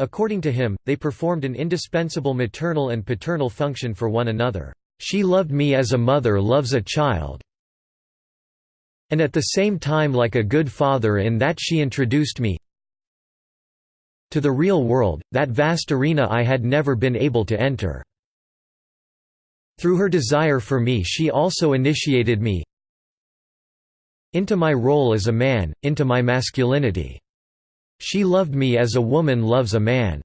According to him, they performed an indispensable maternal and paternal function for one another. She loved me as a mother loves a child, and at the same time like a good father in that she introduced me to the real world, that vast arena I had never been able to enter. Through her desire for me she also initiated me into my role as a man, into my masculinity. She loved me as a woman loves a man.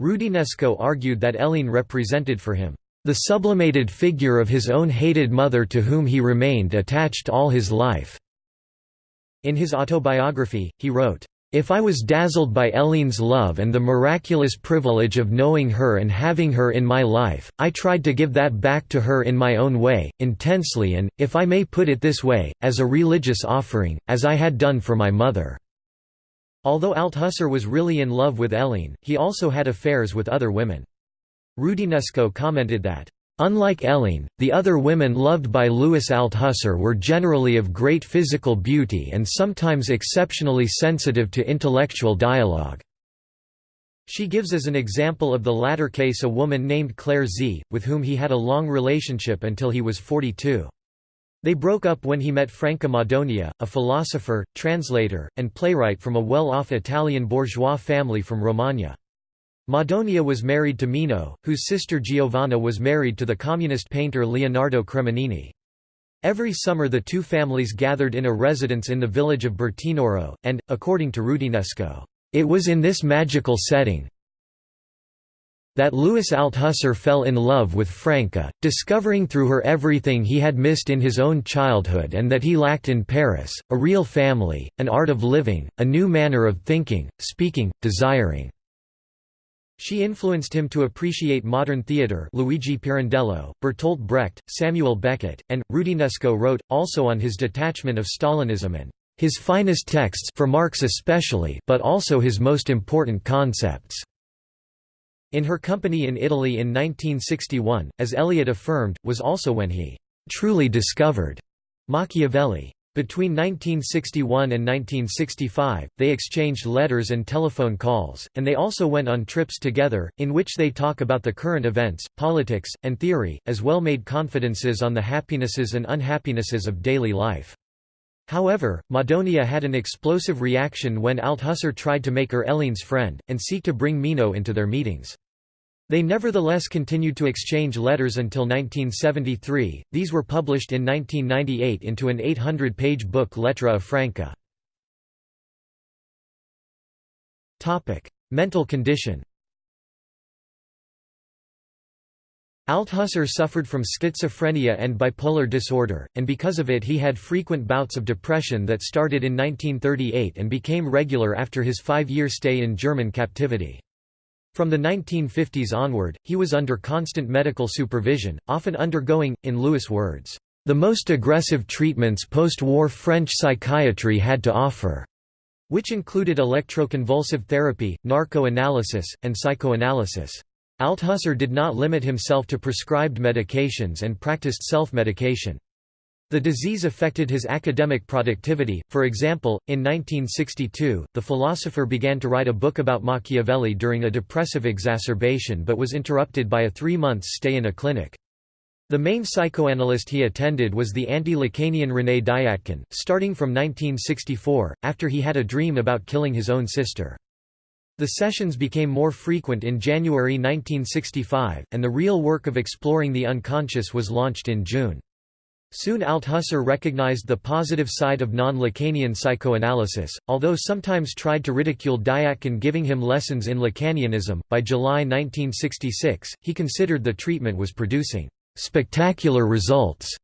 Roudinesco argued that Helene represented for him the sublimated figure of his own hated mother to whom he remained attached all his life. In his autobiography, he wrote, if I was dazzled by Helene's love and the miraculous privilege of knowing her and having her in my life, I tried to give that back to her in my own way, intensely and, if I may put it this way, as a religious offering, as I had done for my mother. Although Althusser was really in love with Helene, he also had affairs with other women. Roudinesco commented that, Unlike Helene, the other women loved by Louis Althusser were generally of great physical beauty and sometimes exceptionally sensitive to intellectual dialogue. She gives as an example of the latter case a woman named Claire Z, with whom he had a long relationship until he was 42. They broke up when he met Franca Madonia, a philosopher, translator, and playwright from a well-off Italian bourgeois family from Romagna. Madonia was married to Mino, whose sister Giovanna was married to the communist painter Leonardo Cremonini. Every summer the two families gathered in a residence in the village of Bertinoro, and, according to Roudinesco, "...it was in this magical setting, that Louis Althusser fell in love with Franca, discovering through her everything he had missed in his own childhood and that he lacked in Paris, a real family, an art of living, a new manner of thinking, speaking, desiring. She influenced him to appreciate modern theatre Luigi Pirandello, Bertolt Brecht, Samuel Beckett, and, Roudinesco wrote, also on his detachment of Stalinism and his finest texts for Marx especially but also his most important concepts. In her company in Italy in 1961, as Elliott affirmed, was also when he truly discovered Machiavelli. Between 1961 and 1965, they exchanged letters and telephone calls, and they also went on trips together, in which they talk about the current events, politics, and theory, as well made confidences on the happinesses and unhappinesses of daily life. However, Madonia had an explosive reaction when Althusser tried to make her Helene's friend, and seek to bring Mino into their meetings. They nevertheless continued to exchange letters until 1973, these were published in 1998 into an 800-page book Lettre Franca. Mental condition Althusser suffered from schizophrenia and bipolar disorder, and because of it he had frequent bouts of depression that started in 1938 and became regular after his five-year stay in German captivity. From the 1950s onward, he was under constant medical supervision, often undergoing, in Lewis' words, "...the most aggressive treatments post-war French psychiatry had to offer." which included electroconvulsive therapy, narco-analysis, and psychoanalysis. Althusser did not limit himself to prescribed medications and practiced self-medication. The disease affected his academic productivity, for example, in 1962, the philosopher began to write a book about Machiavelli during a depressive exacerbation but was interrupted by a three-month stay in a clinic. The main psychoanalyst he attended was the anti-Lacanian René Diatkine, starting from 1964, after he had a dream about killing his own sister. The sessions became more frequent in January 1965, and the real work of exploring the unconscious was launched in June. Soon Althusser recognized the positive side of non-Lacanian psychoanalysis, although sometimes tried to ridicule Diatkine giving him lessons in Lacanianism. By July 1966, he considered the treatment was producing spectacular results.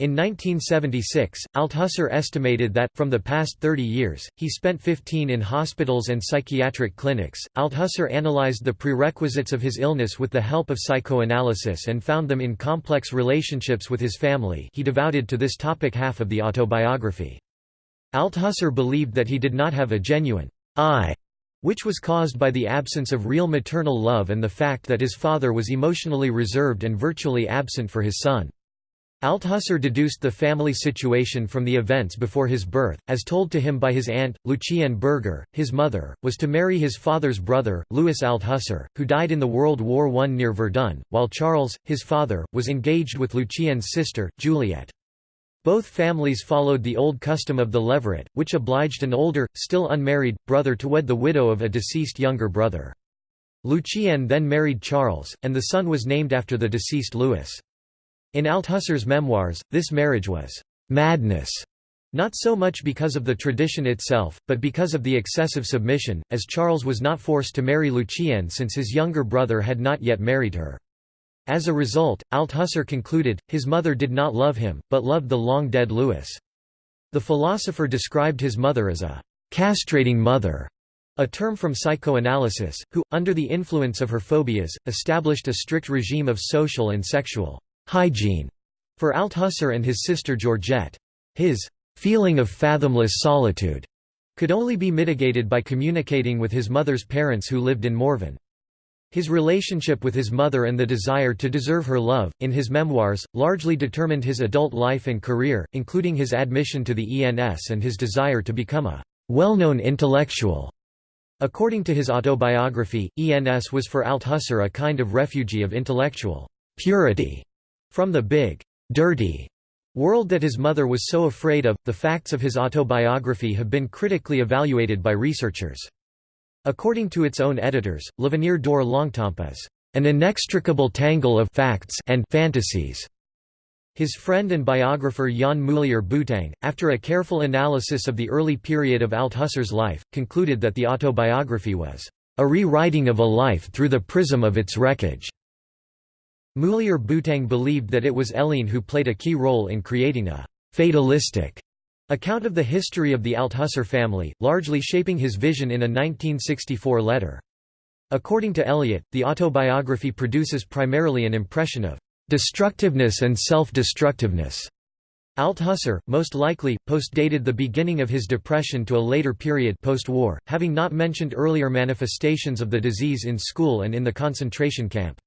In 1976, Althusser estimated that, from the past 30 years, he spent 15 in hospitals and psychiatric clinics. Althusser analyzed the prerequisites of his illness with the help of psychoanalysis and found them in complex relationships with his family. He devoted to this topic half of the autobiography. Althusser believed that he did not have a genuine I which was caused by the absence of real maternal love and the fact that his father was emotionally reserved and virtually absent for his son. Althusser deduced the family situation from the events before his birth, as told to him by his aunt, Lucienne Berger. His mother, was to marry his father's brother, Louis Althusser, who died in the World War I near Verdun, while Charles, his father, was engaged with Lucienne's sister, Juliette. Both families followed the old custom of the levirate, which obliged an older, still unmarried, brother to wed the widow of a deceased younger brother. Lucienne then married Charles, and the son was named after the deceased Louis. In Althusser's memoirs, this marriage was «madness», not so much because of the tradition itself, but because of the excessive submission, as Charles was not forced to marry Lucienne since his younger brother had not yet married her. As a result, Althusser concluded, his mother did not love him, but loved the long-dead Louis. The philosopher described his mother as a «castrating mother», a term from psychoanalysis, who, under the influence of her phobias, established a strict regime of social and sexual «hygiene» for Althusser and his sister Georgette. His «feeling of fathomless solitude» could only be mitigated by communicating with his mother's parents who lived in Morvan. His relationship with his mother and the desire to deserve her love, in his memoirs, largely determined his adult life and career, including his admission to the ENS and his desire to become a well-known intellectual. According to his autobiography, ENS was for Althusser a kind of refugee of intellectual purity from the big, dirty world that his mother was so afraid of. The facts of his autobiography have been critically evaluated by researchers. According to its own editors, L'Avenir Dure Longtemps is an inextricable tangle of facts and fantasies. His friend and biographer Yann Moulier-Boutang, after a careful analysis of the early period of Althusser's life, concluded that the autobiography was a rewriting of a life through the prism of its wreckage. Moulier-Boutang believed that it was Hélène who played a key role in creating a fatalistic Account of the history of the Althusser family, largely shaping his vision in a 1964 letter. According to Elliott, the autobiography produces primarily an impression of destructiveness and self-destructiveness. Althusser, most likely, post-dated the beginning of his depression to a later period post-war, having not mentioned earlier manifestations of the disease in school and in the concentration camp.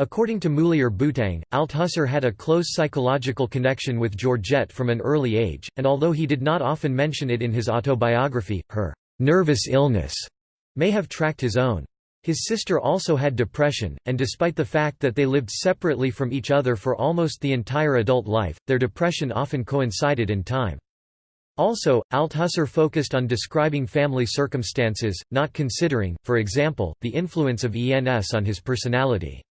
According to Moulier-Boutang, Althusser had a close psychological connection with Georgette from an early age, and although he did not often mention it in his autobiography, her «nervous illness» may have tracked his own. His sister also had depression, and despite the fact that they lived separately from each other for almost the entire adult life, their depression often coincided in time. Also, Althusser focused on describing family circumstances, not considering, for example, the influence of ENS on his personality.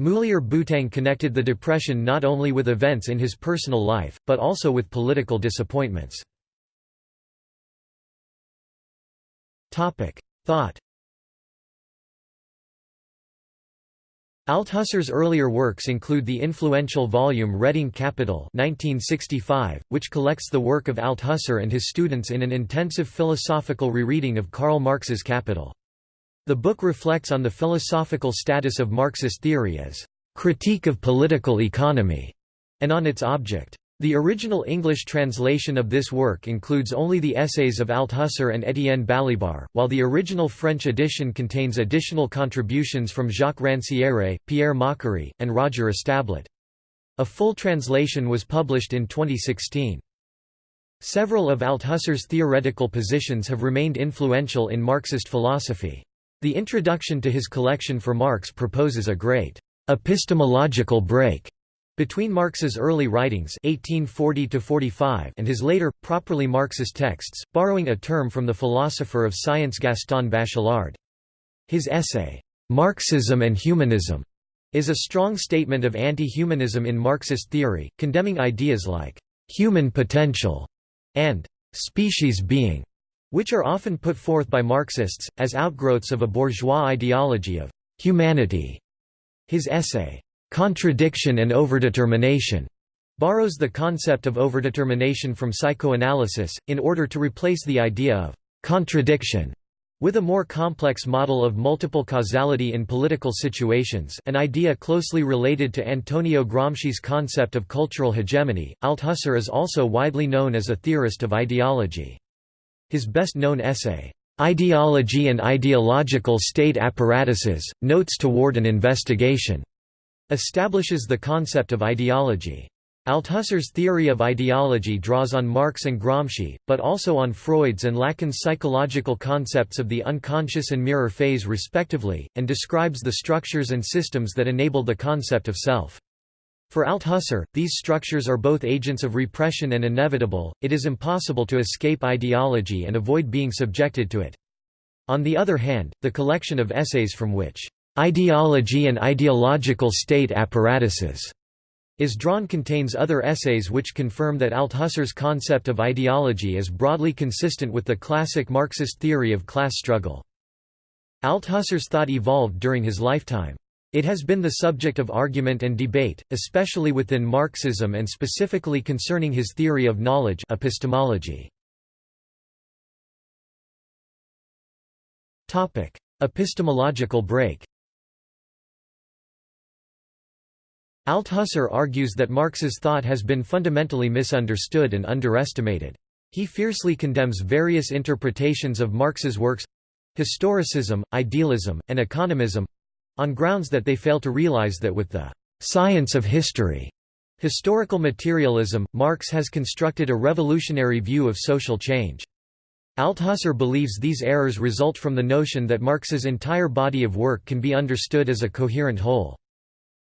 Moulier-Boutang connected the depression not only with events in his personal life, but also with political disappointments. Thought Althusser's earlier works include the influential volume Reading Capital 1965, which collects the work of Althusser and his students in an intensive philosophical rereading of Karl Marx's Capital. The book reflects on the philosophical status of Marxist theory as critique of political economy, and on its object. The original English translation of this work includes only the essays of Althusser and Étienne Balibar, while the original French edition contains additional contributions from Jacques Rancière, Pierre Macherey, and Roger Establet. A full translation was published in 2016. Several of Althusser's theoretical positions have remained influential in Marxist philosophy. The introduction to his collection for Marx proposes a great epistemological break between Marx's early writings 1840 and his later, properly Marxist texts, borrowing a term from the philosopher of science Gaston Bachelard. His essay, "'Marxism and Humanism' is a strong statement of anti-humanism in Marxist theory, condemning ideas like «human potential» and «species being», which are often put forth by Marxists, as outgrowths of a bourgeois ideology of «humanity». His essay, Contradiction and overdetermination borrows the concept of overdetermination from psychoanalysis, in order to replace the idea of contradiction with a more complex model of multiple causality in political situations an idea closely related to Antonio Gramsci's concept of cultural hegemony, Althusser is also widely known as a theorist of ideology. His best-known essay, "'Ideology and Ideological State Apparatuses, Notes Toward an Investigation' establishes the concept of ideology. Althusser's theory of ideology draws on Marx and Gramsci, but also on Freud's and Lacan's psychological concepts of the unconscious and mirror phase respectively, and describes the structures and systems that enable the concept of self. For Althusser, these structures are both agents of repression and inevitable, it is impossible to escape ideology and avoid being subjected to it. On the other hand, the collection of essays from which Ideology and Ideological State Apparatuses is drawn contains other essays which confirm that Althusser's concept of ideology is broadly consistent with the classic Marxist theory of class struggle. Althusser's thought evolved during his lifetime. It has been the subject of argument and debate, especially within Marxism and specifically concerning his theory of knowledge epistemology. Topic: Epistemological break Althusser argues that Marx's thought has been fundamentally misunderstood and underestimated. He fiercely condemns various interpretations of Marx's works—historicism, idealism, and economism—on grounds that they fail to realize that with the «science of history» historical materialism, Marx has constructed a revolutionary view of social change. Althusser believes these errors result from the notion that Marx's entire body of work can be understood as a coherent whole.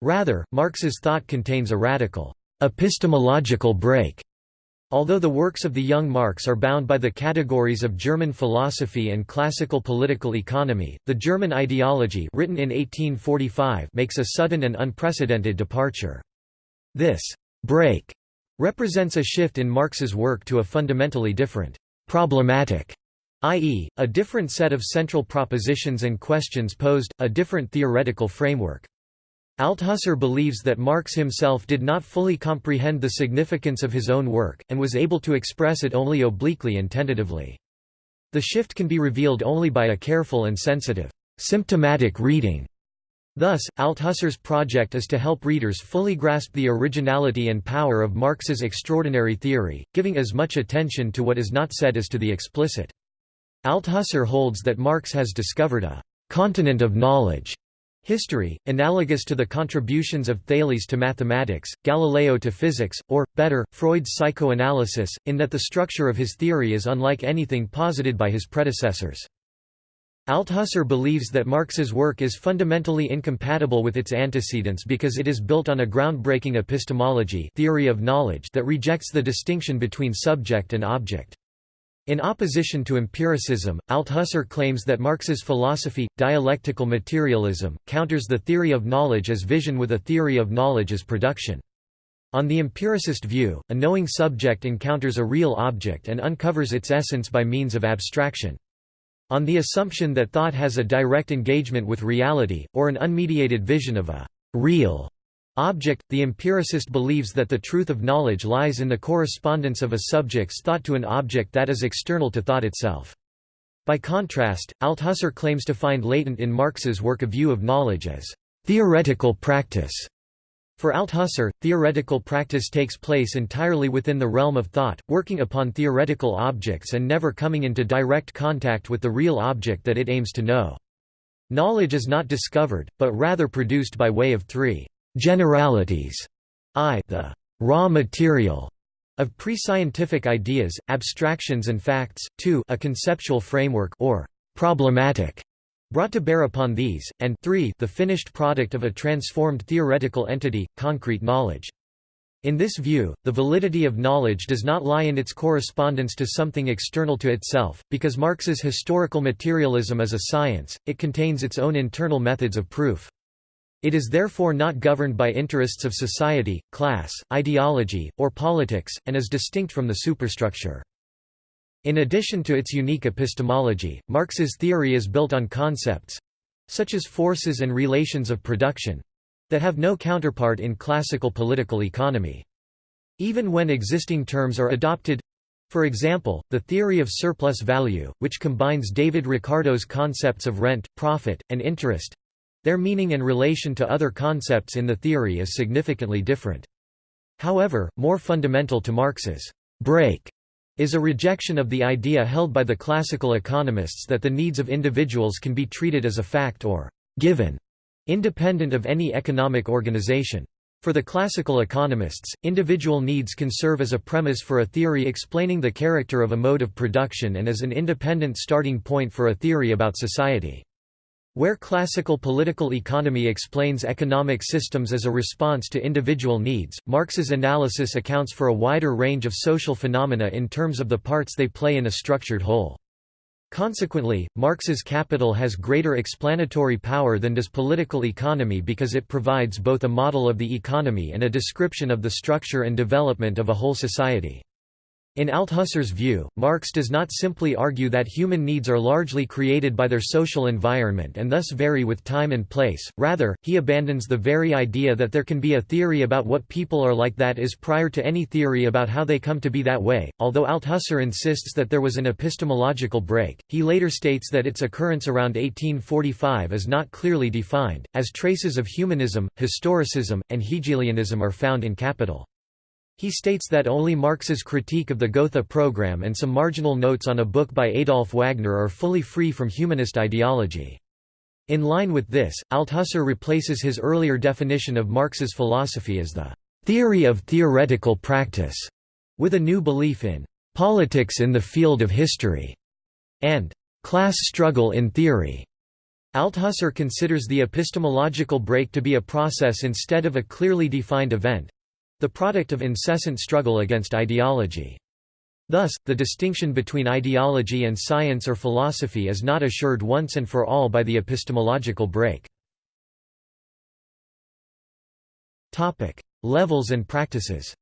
Rather, Marx's thought contains a radical, epistemological break. Although the works of the young Marx are bound by the categories of German philosophy and classical political economy, the German ideology written in 1845 makes a sudden and unprecedented departure. This «break» represents a shift in Marx's work to a fundamentally different «problematic» i.e., a different set of central propositions and questions posed, a different theoretical framework. Althusser believes that Marx himself did not fully comprehend the significance of his own work, and was able to express it only obliquely and tentatively. The shift can be revealed only by a careful and sensitive, symptomatic reading. Thus, Althusser's project is to help readers fully grasp the originality and power of Marx's extraordinary theory, giving as much attention to what is not said as to the explicit. Althusser holds that Marx has discovered a «continent of knowledge» History, analogous to the contributions of Thales to mathematics, Galileo to physics, or, better, Freud's psychoanalysis, in that the structure of his theory is unlike anything posited by his predecessors. Althusser believes that Marx's work is fundamentally incompatible with its antecedents because it is built on a groundbreaking epistemology theory of knowledge that rejects the distinction between subject and object. In opposition to empiricism, Althusser claims that Marx's philosophy, dialectical materialism, counters the theory of knowledge as vision with a theory of knowledge as production. On the empiricist view, a knowing subject encounters a real object and uncovers its essence by means of abstraction. On the assumption that thought has a direct engagement with reality, or an unmediated vision of a real object, the empiricist believes that the truth of knowledge lies in the correspondence of a subject's thought to an object that is external to thought itself. By contrast, Althusser claims to find latent in Marx's work a view of knowledge as theoretical practice. For Althusser, theoretical practice takes place entirely within the realm of thought, working upon theoretical objects and never coming into direct contact with the real object that it aims to know. Knowledge is not discovered, but rather produced by way of three generalities, i the raw material of pre-scientific ideas, abstractions and facts, 2 a conceptual framework or problematic brought to bear upon these, and 3 the finished product of a transformed theoretical entity, concrete knowledge. In this view, the validity of knowledge does not lie in its correspondence to something external to itself, because Marx's historical materialism is a science, it contains its own internal methods of proof. It is therefore not governed by interests of society, class, ideology, or politics, and is distinct from the superstructure. In addition to its unique epistemology, Marx's theory is built on concepts—such as forces and relations of production—that have no counterpart in classical political economy. Even when existing terms are adopted for example, the theory of surplus value, which combines David Ricardo's concepts of rent, profit, and interest, their meaning and relation to other concepts in the theory is significantly different. However, more fundamental to Marx's break is a rejection of the idea held by the classical economists that the needs of individuals can be treated as a fact or given, independent of any economic organization. For the classical economists, individual needs can serve as a premise for a theory explaining the character of a mode of production and as an independent starting point for a theory about society. Where classical political economy explains economic systems as a response to individual needs, Marx's analysis accounts for a wider range of social phenomena in terms of the parts they play in a structured whole. Consequently, Marx's capital has greater explanatory power than does political economy because it provides both a model of the economy and a description of the structure and development of a whole society. In Althusser's view, Marx does not simply argue that human needs are largely created by their social environment and thus vary with time and place, rather, he abandons the very idea that there can be a theory about what people are like that is prior to any theory about how they come to be that way. Although Althusser insists that there was an epistemological break, he later states that its occurrence around 1845 is not clearly defined, as traces of humanism, historicism, and Hegelianism are found in Capital. He states that only Marx's critique of the Gotha program and some marginal notes on a book by Adolf Wagner are fully free from humanist ideology. In line with this, Althusser replaces his earlier definition of Marx's philosophy as the theory of theoretical practice, with a new belief in politics in the field of history and class struggle in theory. Althusser considers the epistemological break to be a process instead of a clearly defined event, the product of incessant struggle against ideology. Thus, the distinction between ideology and science or philosophy is not assured once and for all by the epistemological break. Topic: Levels and practices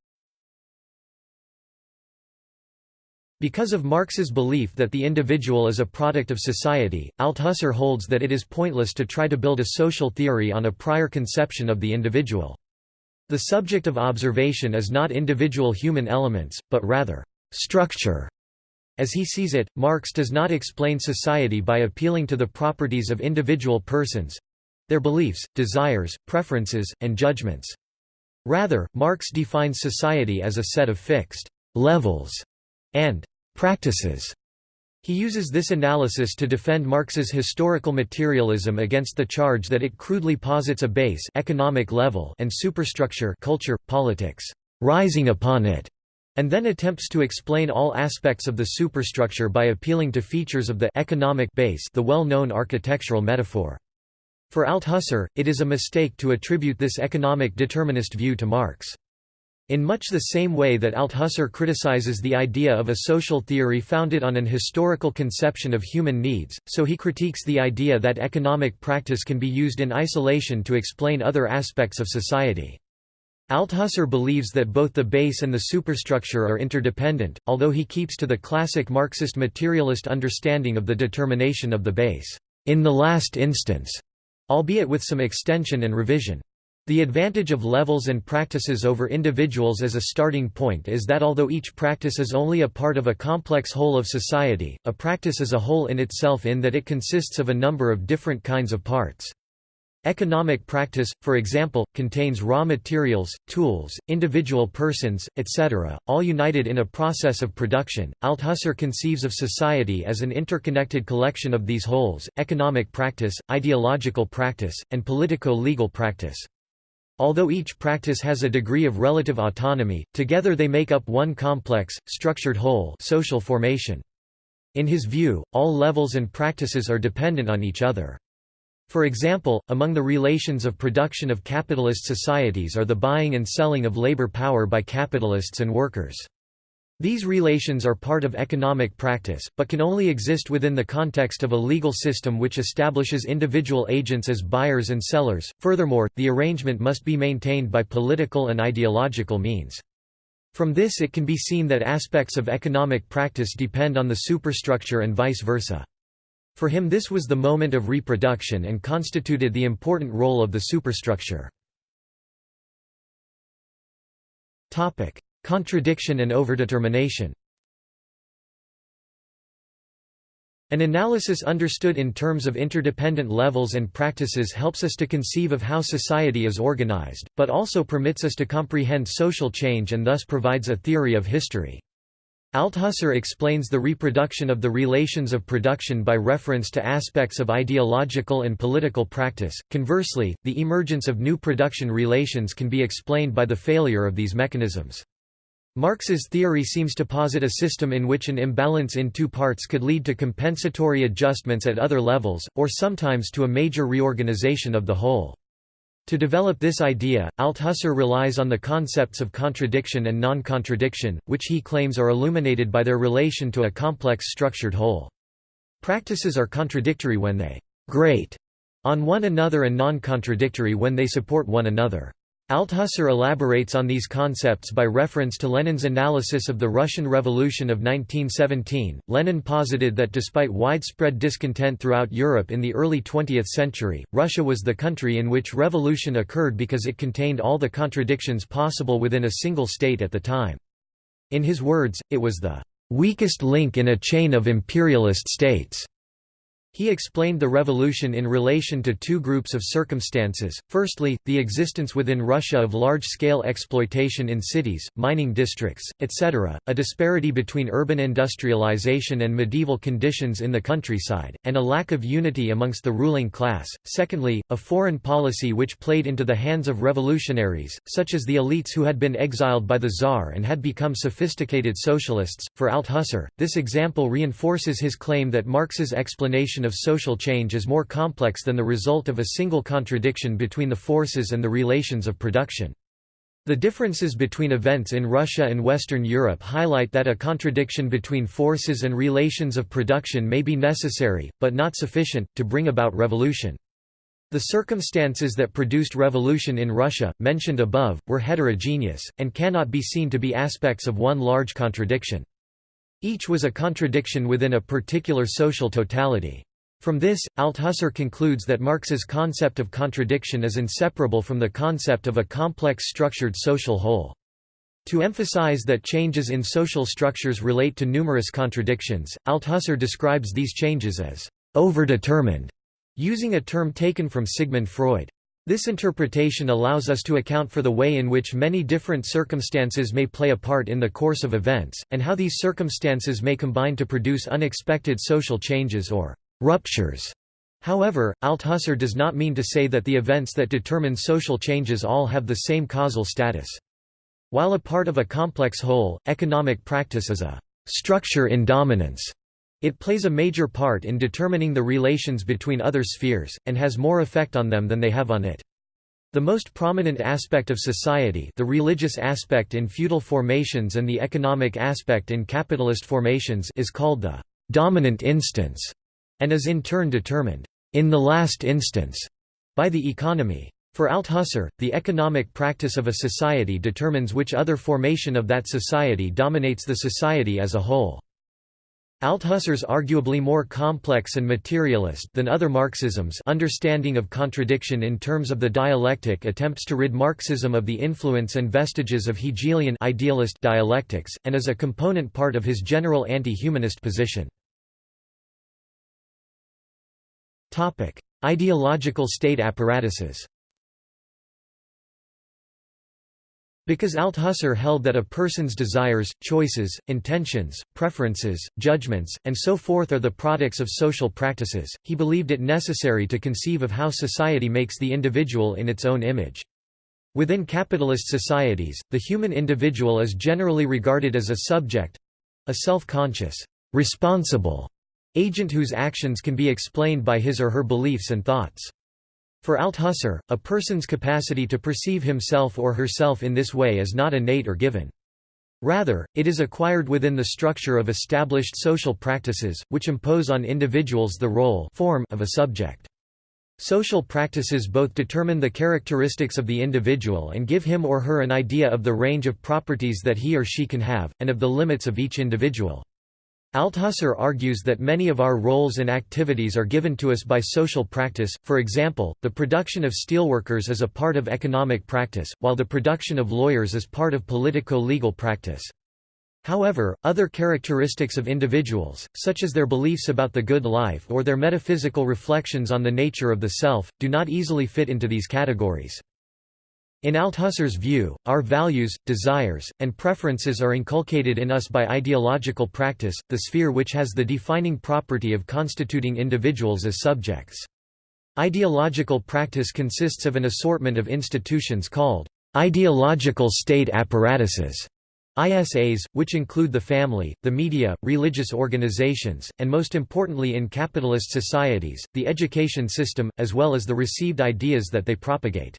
Because of Marx's belief that the individual is a product of society, Althusser holds that it is pointless to try to build a social theory on a prior conception of the individual. The subject of observation is not individual human elements, but rather, structure. As he sees it, Marx does not explain society by appealing to the properties of individual persons—their beliefs, desires, preferences, and judgments. Rather, Marx defines society as a set of fixed «levels» and «practices» He uses this analysis to defend Marx's historical materialism against the charge that it crudely posits a base economic level and superstructure culture, politics, rising upon it, and then attempts to explain all aspects of the superstructure by appealing to features of the economic base the well-known architectural metaphor. For Althusser, it is a mistake to attribute this economic determinist view to Marx. In much the same way that Althusser criticizes the idea of a social theory founded on an historical conception of human needs, so he critiques the idea that economic practice can be used in isolation to explain other aspects of society. Althusser believes that both the base and the superstructure are interdependent, although he keeps to the classic Marxist materialist understanding of the determination of the base, in the last instance, albeit with some extension and revision. The advantage of levels and practices over individuals as a starting point is that although each practice is only a part of a complex whole of society, a practice is a whole in itself in that it consists of a number of different kinds of parts. Economic practice, for example, contains raw materials, tools, individual persons, etc., all united in a process of production. Althusser conceives of society as an interconnected collection of these wholes economic practice, ideological practice, and politico legal practice. Although each practice has a degree of relative autonomy, together they make up one complex, structured whole social formation. In his view, all levels and practices are dependent on each other. For example, among the relations of production of capitalist societies are the buying and selling of labor power by capitalists and workers. These relations are part of economic practice, but can only exist within the context of a legal system which establishes individual agents as buyers and sellers. Furthermore, the arrangement must be maintained by political and ideological means. From this it can be seen that aspects of economic practice depend on the superstructure and vice versa. For him this was the moment of reproduction and constituted the important role of the superstructure. Contradiction and overdetermination An analysis understood in terms of interdependent levels and practices helps us to conceive of how society is organized, but also permits us to comprehend social change and thus provides a theory of history. Althusser explains the reproduction of the relations of production by reference to aspects of ideological and political practice. Conversely, the emergence of new production relations can be explained by the failure of these mechanisms. Marx's theory seems to posit a system in which an imbalance in two parts could lead to compensatory adjustments at other levels, or sometimes to a major reorganization of the whole. To develop this idea, Althusser relies on the concepts of contradiction and non-contradiction, which he claims are illuminated by their relation to a complex structured whole. Practices are contradictory when they «grate» on one another and non-contradictory when they support one another. Althusser elaborates on these concepts by reference to Lenin's analysis of the Russian Revolution of 1917. Lenin posited that despite widespread discontent throughout Europe in the early 20th century, Russia was the country in which revolution occurred because it contained all the contradictions possible within a single state at the time. In his words, it was the weakest link in a chain of imperialist states. He explained the revolution in relation to two groups of circumstances, firstly, the existence within Russia of large-scale exploitation in cities, mining districts, etc., a disparity between urban industrialization and medieval conditions in the countryside, and a lack of unity amongst the ruling class, secondly, a foreign policy which played into the hands of revolutionaries, such as the elites who had been exiled by the Tsar and had become sophisticated socialists. For Althusser, this example reinforces his claim that Marx's explanation of social change is more complex than the result of a single contradiction between the forces and the relations of production. The differences between events in Russia and Western Europe highlight that a contradiction between forces and relations of production may be necessary, but not sufficient, to bring about revolution. The circumstances that produced revolution in Russia, mentioned above, were heterogeneous, and cannot be seen to be aspects of one large contradiction. Each was a contradiction within a particular social totality. From this, Althusser concludes that Marx's concept of contradiction is inseparable from the concept of a complex structured social whole. To emphasize that changes in social structures relate to numerous contradictions, Althusser describes these changes as overdetermined, using a term taken from Sigmund Freud. This interpretation allows us to account for the way in which many different circumstances may play a part in the course of events, and how these circumstances may combine to produce unexpected social changes or ruptures. However, Althusser does not mean to say that the events that determine social changes all have the same causal status. While a part of a complex whole, economic practice is a structure in dominance. It plays a major part in determining the relations between other spheres, and has more effect on them than they have on it. The most prominent aspect of society the religious aspect in feudal formations and the economic aspect in capitalist formations is called the dominant instance and is in turn determined, in the last instance, by the economy. For Althusser, the economic practice of a society determines which other formation of that society dominates the society as a whole. Althusser's arguably more complex and materialist than other Marxisms understanding of contradiction in terms of the dialectic attempts to rid Marxism of the influence and vestiges of Hegelian idealist dialectics, and is a component part of his general anti-humanist position. Ideological state apparatuses Because Althusser held that a person's desires, choices, intentions, preferences, judgments, and so forth are the products of social practices, he believed it necessary to conceive of how society makes the individual in its own image. Within capitalist societies, the human individual is generally regarded as a subject—a self-conscious, responsible agent whose actions can be explained by his or her beliefs and thoughts. For Althusser, a person's capacity to perceive himself or herself in this way is not innate or given. Rather, it is acquired within the structure of established social practices, which impose on individuals the role form of a subject. Social practices both determine the characteristics of the individual and give him or her an idea of the range of properties that he or she can have, and of the limits of each individual. Althusser argues that many of our roles and activities are given to us by social practice, for example, the production of steelworkers is a part of economic practice, while the production of lawyers is part of politico-legal practice. However, other characteristics of individuals, such as their beliefs about the good life or their metaphysical reflections on the nature of the self, do not easily fit into these categories. In Althusser's view, our values, desires, and preferences are inculcated in us by ideological practice, the sphere which has the defining property of constituting individuals as subjects. Ideological practice consists of an assortment of institutions called ideological state apparatuses. ISAs, which include the family, the media, religious organizations, and most importantly in capitalist societies, the education system, as well as the received ideas that they propagate.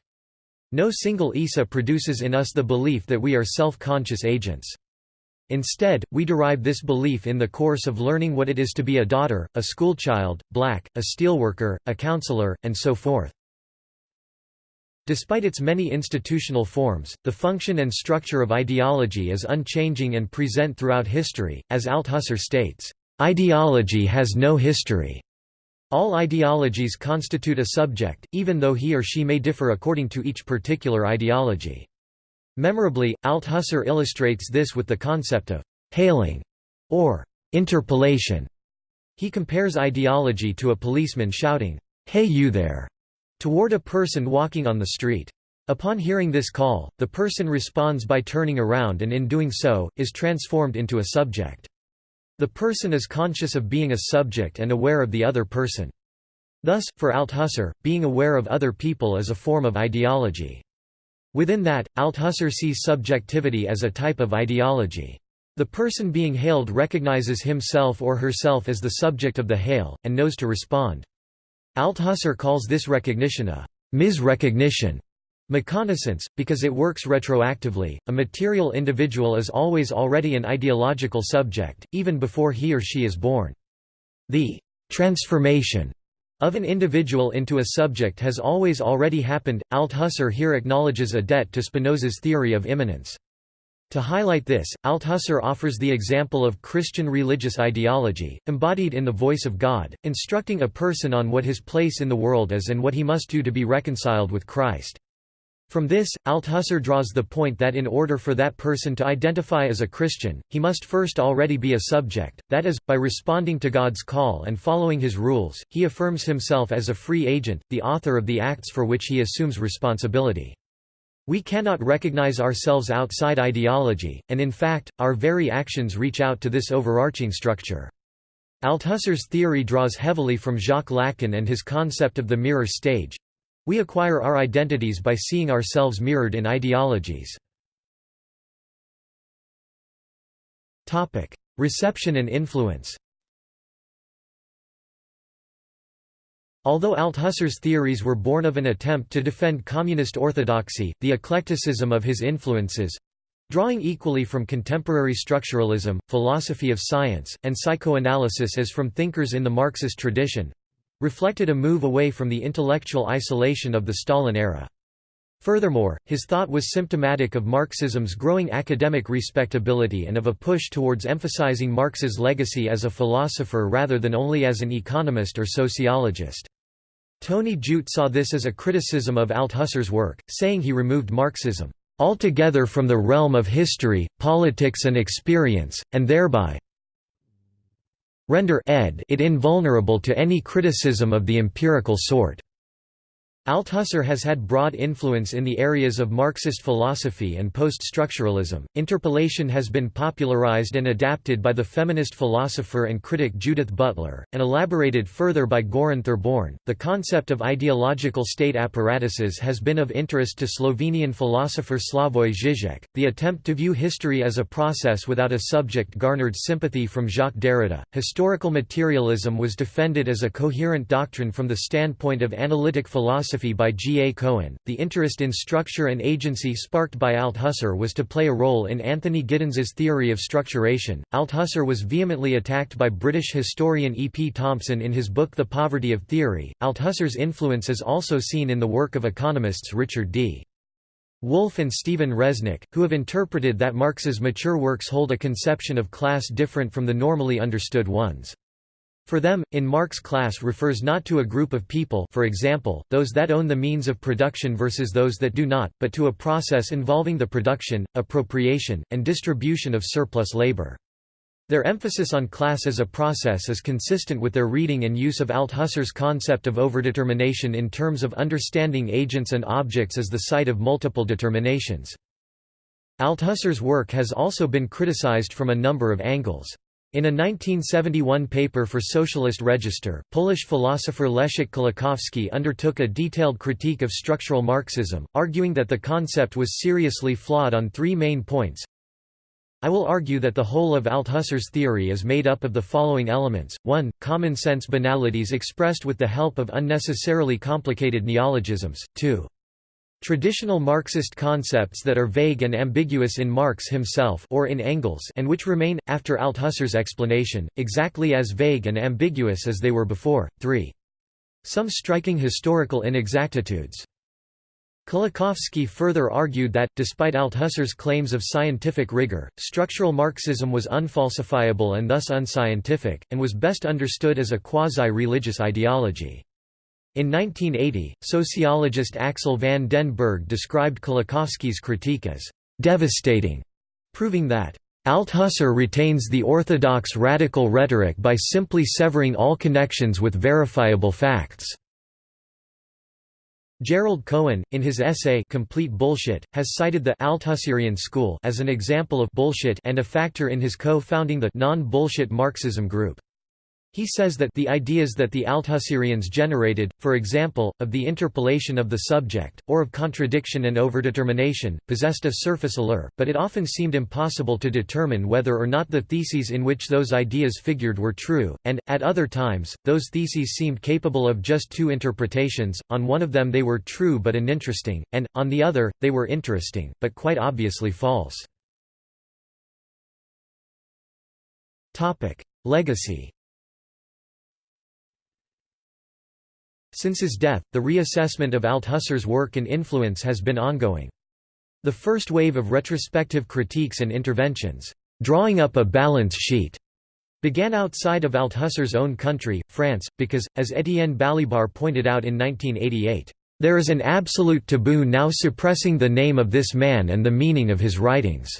No single ISA produces in us the belief that we are self-conscious agents. Instead, we derive this belief in the course of learning what it is to be a daughter, a schoolchild, black, a steelworker, a counselor, and so forth. Despite its many institutional forms, the function and structure of ideology is unchanging and present throughout history, as Althusser states, "...ideology has no history." All ideologies constitute a subject, even though he or she may differ according to each particular ideology. Memorably, Althusser illustrates this with the concept of «hailing» or «interpellation». He compares ideology to a policeman shouting, «Hey you there!» toward a person walking on the street. Upon hearing this call, the person responds by turning around and in doing so, is transformed into a subject. The person is conscious of being a subject and aware of the other person. Thus, for Althusser, being aware of other people is a form of ideology. Within that, Althusser sees subjectivity as a type of ideology. The person being hailed recognizes himself or herself as the subject of the hail, and knows to respond. Althusser calls this recognition a mis-recognition, Méconnaissance, because it works retroactively, a material individual is always already an ideological subject, even before he or she is born. The transformation of an individual into a subject has always already happened. Althusser here acknowledges a debt to Spinoza's theory of immanence. To highlight this, Althusser offers the example of Christian religious ideology, embodied in the voice of God, instructing a person on what his place in the world is and what he must do to be reconciled with Christ. From this, Althusser draws the point that in order for that person to identify as a Christian, he must first already be a subject, that is, by responding to God's call and following his rules, he affirms himself as a free agent, the author of the acts for which he assumes responsibility. We cannot recognize ourselves outside ideology, and in fact, our very actions reach out to this overarching structure. Althusser's theory draws heavily from Jacques Lacan and his concept of the mirror stage, we acquire our identities by seeing ourselves mirrored in ideologies. Reception and influence Although Althusser's theories were born of an attempt to defend communist orthodoxy, the eclecticism of his influences—drawing equally from contemporary structuralism, philosophy of science, and psychoanalysis as from thinkers in the Marxist tradition, reflected a move away from the intellectual isolation of the Stalin era. Furthermore, his thought was symptomatic of Marxism's growing academic respectability and of a push towards emphasizing Marx's legacy as a philosopher rather than only as an economist or sociologist. Tony Judt saw this as a criticism of Althusser's work, saying he removed Marxism altogether from the realm of history, politics and experience, and thereby render ed it invulnerable to any criticism of the empirical sort. Althusser has had broad influence in the areas of Marxist philosophy and post-structuralism. Interpellation has been popularized and adapted by the feminist philosopher and critic Judith Butler, and elaborated further by Goran Therborn. The concept of ideological state apparatuses has been of interest to Slovenian philosopher Slavoj Žižek. The attempt to view history as a process without a subject garnered sympathy from Jacques Derrida. Historical materialism was defended as a coherent doctrine from the standpoint of analytic philosophy philosophy by G. A. Cohen. The interest in structure and agency sparked by Althusser was to play a role in Anthony Giddens's theory of structuration. Althusser was vehemently attacked by British historian E. P. Thompson in his book The Poverty of Theory. Althusser's influence is also seen in the work of economists Richard D. Wolff and Stephen Resnick, who have interpreted that Marx's mature works hold a conception of class different from the normally understood ones. For them, in Marx class refers not to a group of people for example, those that own the means of production versus those that do not, but to a process involving the production, appropriation, and distribution of surplus labor. Their emphasis on class as a process is consistent with their reading and use of Althusser's concept of overdetermination in terms of understanding agents and objects as the site of multiple determinations. Althusser's work has also been criticized from a number of angles. In a 1971 paper for Socialist Register, Polish philosopher Leszek Kolakowski undertook a detailed critique of structural Marxism, arguing that the concept was seriously flawed on three main points. I will argue that the whole of Althusser's theory is made up of the following elements, 1. Common-sense banalities expressed with the help of unnecessarily complicated neologisms, 2. Traditional Marxist concepts that are vague and ambiguous in Marx himself or in Engels and which remain, after Althusser's explanation, exactly as vague and ambiguous as they were before. 3. Some striking historical inexactitudes. Kolakowski further argued that, despite Althusser's claims of scientific rigor, structural Marxism was unfalsifiable and thus unscientific, and was best understood as a quasi-religious ideology. In 1980, sociologist Axel van den Berg described Kolakowski's critique as «devastating», proving that Althusser retains the orthodox radical rhetoric by simply severing all connections with verifiable facts. Gerald Cohen, in his essay Complete Bullshit, has cited the Althusserian school as an example of bullshit and a factor in his co-founding the non-bullshit Marxism group. He says that the ideas that the Althusserians generated, for example, of the interpellation of the subject, or of contradiction and overdetermination, possessed a surface allure, but it often seemed impossible to determine whether or not the theses in which those ideas figured were true, and, at other times, those theses seemed capable of just two interpretations, on one of them they were true but uninteresting, and, on the other, they were interesting, but quite obviously false. Legacy Since his death, the reassessment of Althusser's work and influence has been ongoing. The first wave of retrospective critiques and interventions, drawing up a balance sheet, began outside of Althusser's own country, France, because, as Étienne Balibar pointed out in 1988, there is an absolute taboo now suppressing the name of this man and the meaning of his writings.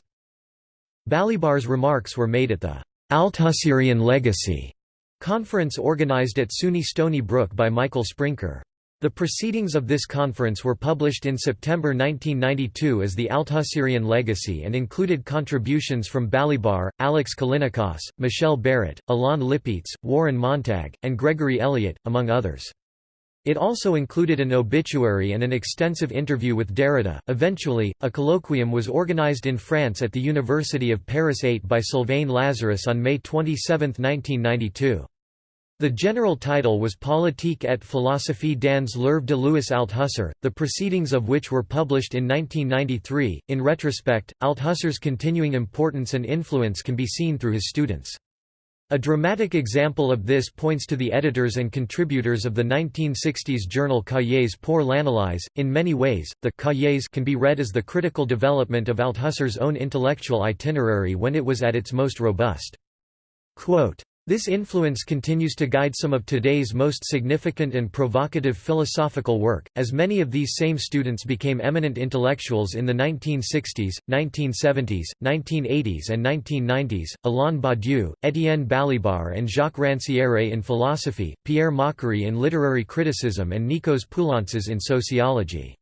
Balibar's remarks were made at the Althusserian Legacy Conference organized at SUNY Stony Brook by Michael Sprinker. The proceedings of this conference were published in September 1992 as the Althusserian Legacy and included contributions from Balibar, Alex Callinicos, Michelle Barrett, Alain Lipietz, Warren Montag, and Gregory Elliott, among others. It also included an obituary and an extensive interview with Derrida. Eventually, a colloquium was organized in France at the University of Paris 8 by Sylvain Lazarus on May 27, 1992. The general title was Politique et philosophie dans l'œuvre de Louis Althusser, the proceedings of which were published in 1993. In retrospect, Althusser's continuing importance and influence can be seen through his students. A dramatic example of this points to the editors and contributors of the 1960s journal Cahiers pour l'analyse. In many ways, the Cahiers can be read as the critical development of Althusser's own intellectual itinerary when it was at its most robust. Quote, this influence continues to guide some of today's most significant and provocative philosophical work, as many of these same students became eminent intellectuals in the 1960s, 1970s, 1980s and 1990s, Alain Badiou, Étienne Balibar and Jacques Rancière in philosophy, Pierre Macherey in literary criticism and Nikos Poulantzas in sociology.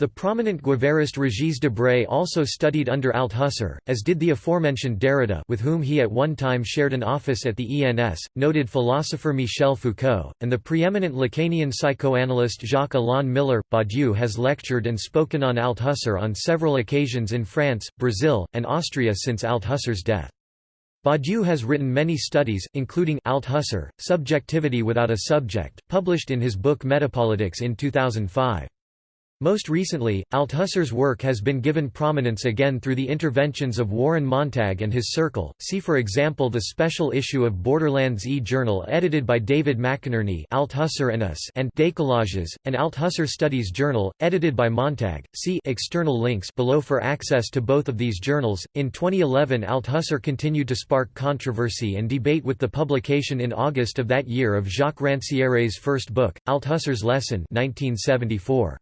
The prominent Guevarist Régis Debray also studied under Althusser, as did the aforementioned Derrida with whom he at one time shared an office at the ENS, noted philosopher Michel Foucault, and the preeminent Lacanian psychoanalyst Jacques-Alain Miller. Badiou has lectured and spoken on Althusser on several occasions in France, Brazil, and Austria since Althusser's death. Badiou has written many studies, including Althusser, Subjectivity Without a Subject, published in his book Metapolitics in 2005. Most recently, Althusser's work has been given prominence again through the interventions of Warren Montag and his circle, see for example the special issue of Borderlands e-Journal edited by David McInerney Althusser and Us and Décalages, an Althusser Studies journal, edited by Montag, see external links below for access to both of these journals. In 2011 Althusser continued to spark controversy and debate with the publication in August of that year of Jacques Rancière's first book, Althusser's Lesson 1974.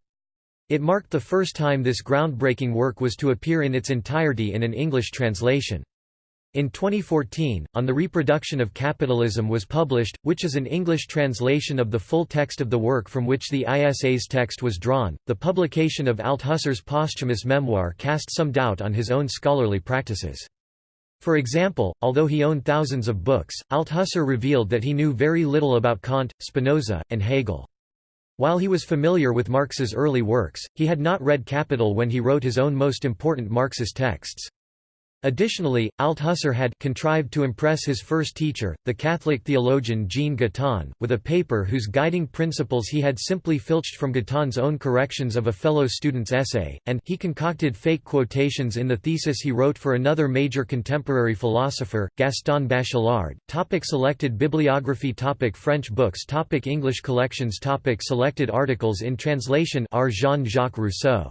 It marked the first time this groundbreaking work was to appear in its entirety in an English translation. In 2014, On the Reproduction of Capitalism was published, which is an English translation of the full text of the work from which the ISA's text was drawn. The publication of Althusser's posthumous memoir cast some doubt on his own scholarly practices. For example, although he owned thousands of books, Althusser revealed that he knew very little about Kant, Spinoza, and Hegel. While he was familiar with Marx's early works, he had not read Capital when he wrote his own most important Marxist texts. Additionally, Althusser had contrived to impress his first teacher, the Catholic theologian Jean Guitton, with a paper whose guiding principles he had simply filched from Guitton's own corrections of a fellow student's essay, and he concocted fake quotations in the thesis he wrote for another major contemporary philosopher, Gaston Bachelard. Topic selected bibliography topic French books topic English collections topic Selected articles in translation R. Jean-Jacques Rousseau.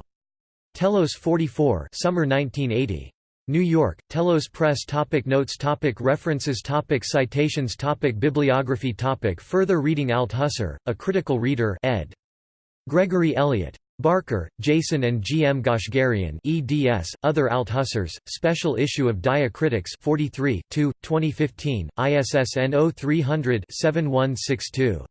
Telos 44 Summer 1980. New York, Telos Press topic Notes topic References topic Citations topic Bibliography topic Further reading Althusser, A Critical Reader ed. Gregory Elliott. Barker, Jason and G. M. Goshgarian eds, Other Althussers, Special Issue of Diacritics 43 2, 2015, ISSN 0300-7162.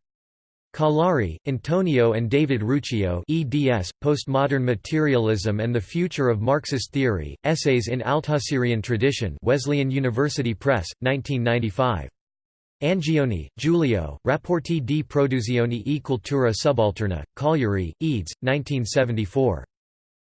Callari, Antonio and David Ruccio eds, Postmodern Materialism and the Future of Marxist Theory, Essays in Althusserian Tradition Wesleyan University Press, 1995. Angioni, Giulio, Rapporti di produzione e cultura subalterna, Cagliari, eds. 1974.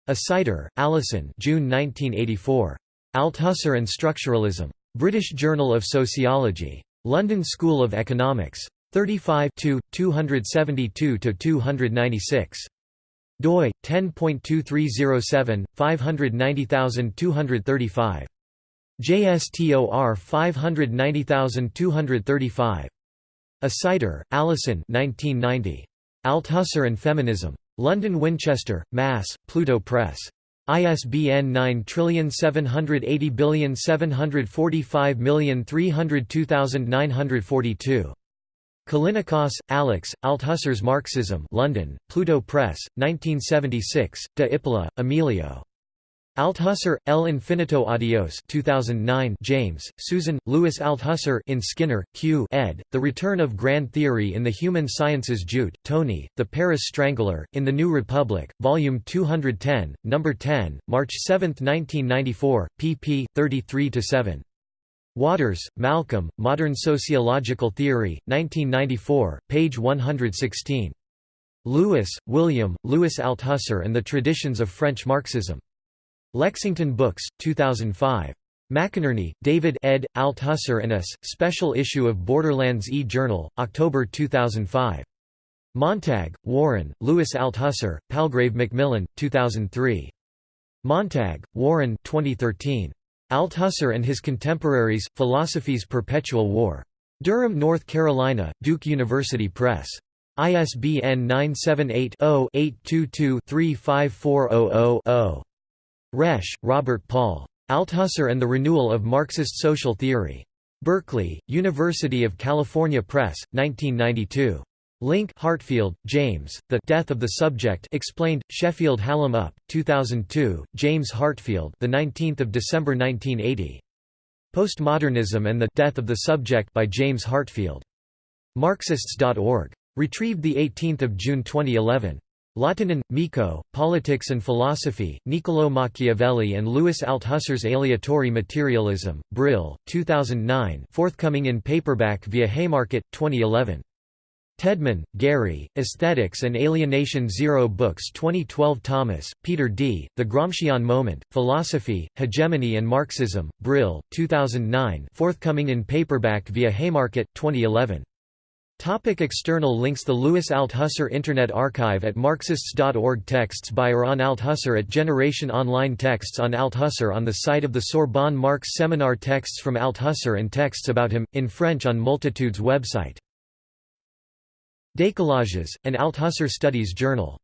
Assiter, Allison June 1984. Althusser and Structuralism. British Journal of Sociology. London School of Economics. 35 272–296. doi, 10.2307, 590235. JSTOR 590235. Assiter, Allison 1990. Althusser and Feminism. London Winchester, Mass., Pluto Press. ISBN 9780745302942. Callinicos, Alex, Althusser's Marxism London, Pluto Press, 1976, De Ipola, Emilio. Althusser, El Infinito Adios 2009 James, Susan, Louis Althusser in Skinner, Q ed., The Return of Grand Theory in the Human Sciences Judt, Tony, The Paris Strangler, in the New Republic, Volume 210, No. 10, March 7, 1994, pp. 33–7. Waters, Malcolm, Modern Sociological Theory, 1994, page 116. Lewis, William, Louis Althusser and the Traditions of French Marxism. Lexington Books, 2005. McInerney, David ed. Althusser and Us, Special Issue of Borderlands e-Journal, October 2005. Montag, Warren, Louis Althusser, Palgrave Macmillan, 2003. Montag, Warren 2013. Althusser and his contemporaries, Philosophy's Perpetual War. Durham, North Carolina, Duke University Press. ISBN 978-0-822-35400-0. Resch, Robert Paul. Althusser and the Renewal of Marxist Social Theory. Berkeley, University of California Press, 1992. Link Heartfield, James, The Death of the Subject Explained, Sheffield Hallam Up, 2002, James Heartfield the 19th of December 1980. Postmodernism and the Death of the Subject by James Heartfield. Marxists.org. Retrieved 18 June 2011. Lahtinen, Mikko, Politics and Philosophy, Niccolò Machiavelli and Louis Althusser's Aleatory Materialism, Brill, 2009 forthcoming in paperback via Haymarket, 2011. Tedman, Gary, Aesthetics and Alienation Zero Books 2012 Thomas, Peter D., The Gramscian Moment, Philosophy, Hegemony and Marxism, Brill, 2009 forthcoming in paperback via Haymarket, 2011. Topic external links The Louis Althusser Internet Archive at Marxists.org Texts by or on Althusser at Generation Online Texts on Althusser on the site of the Sorbonne Marx Seminar Texts from Althusser and texts about him, in French on Multitudes website Décalages, an Althusser Studies journal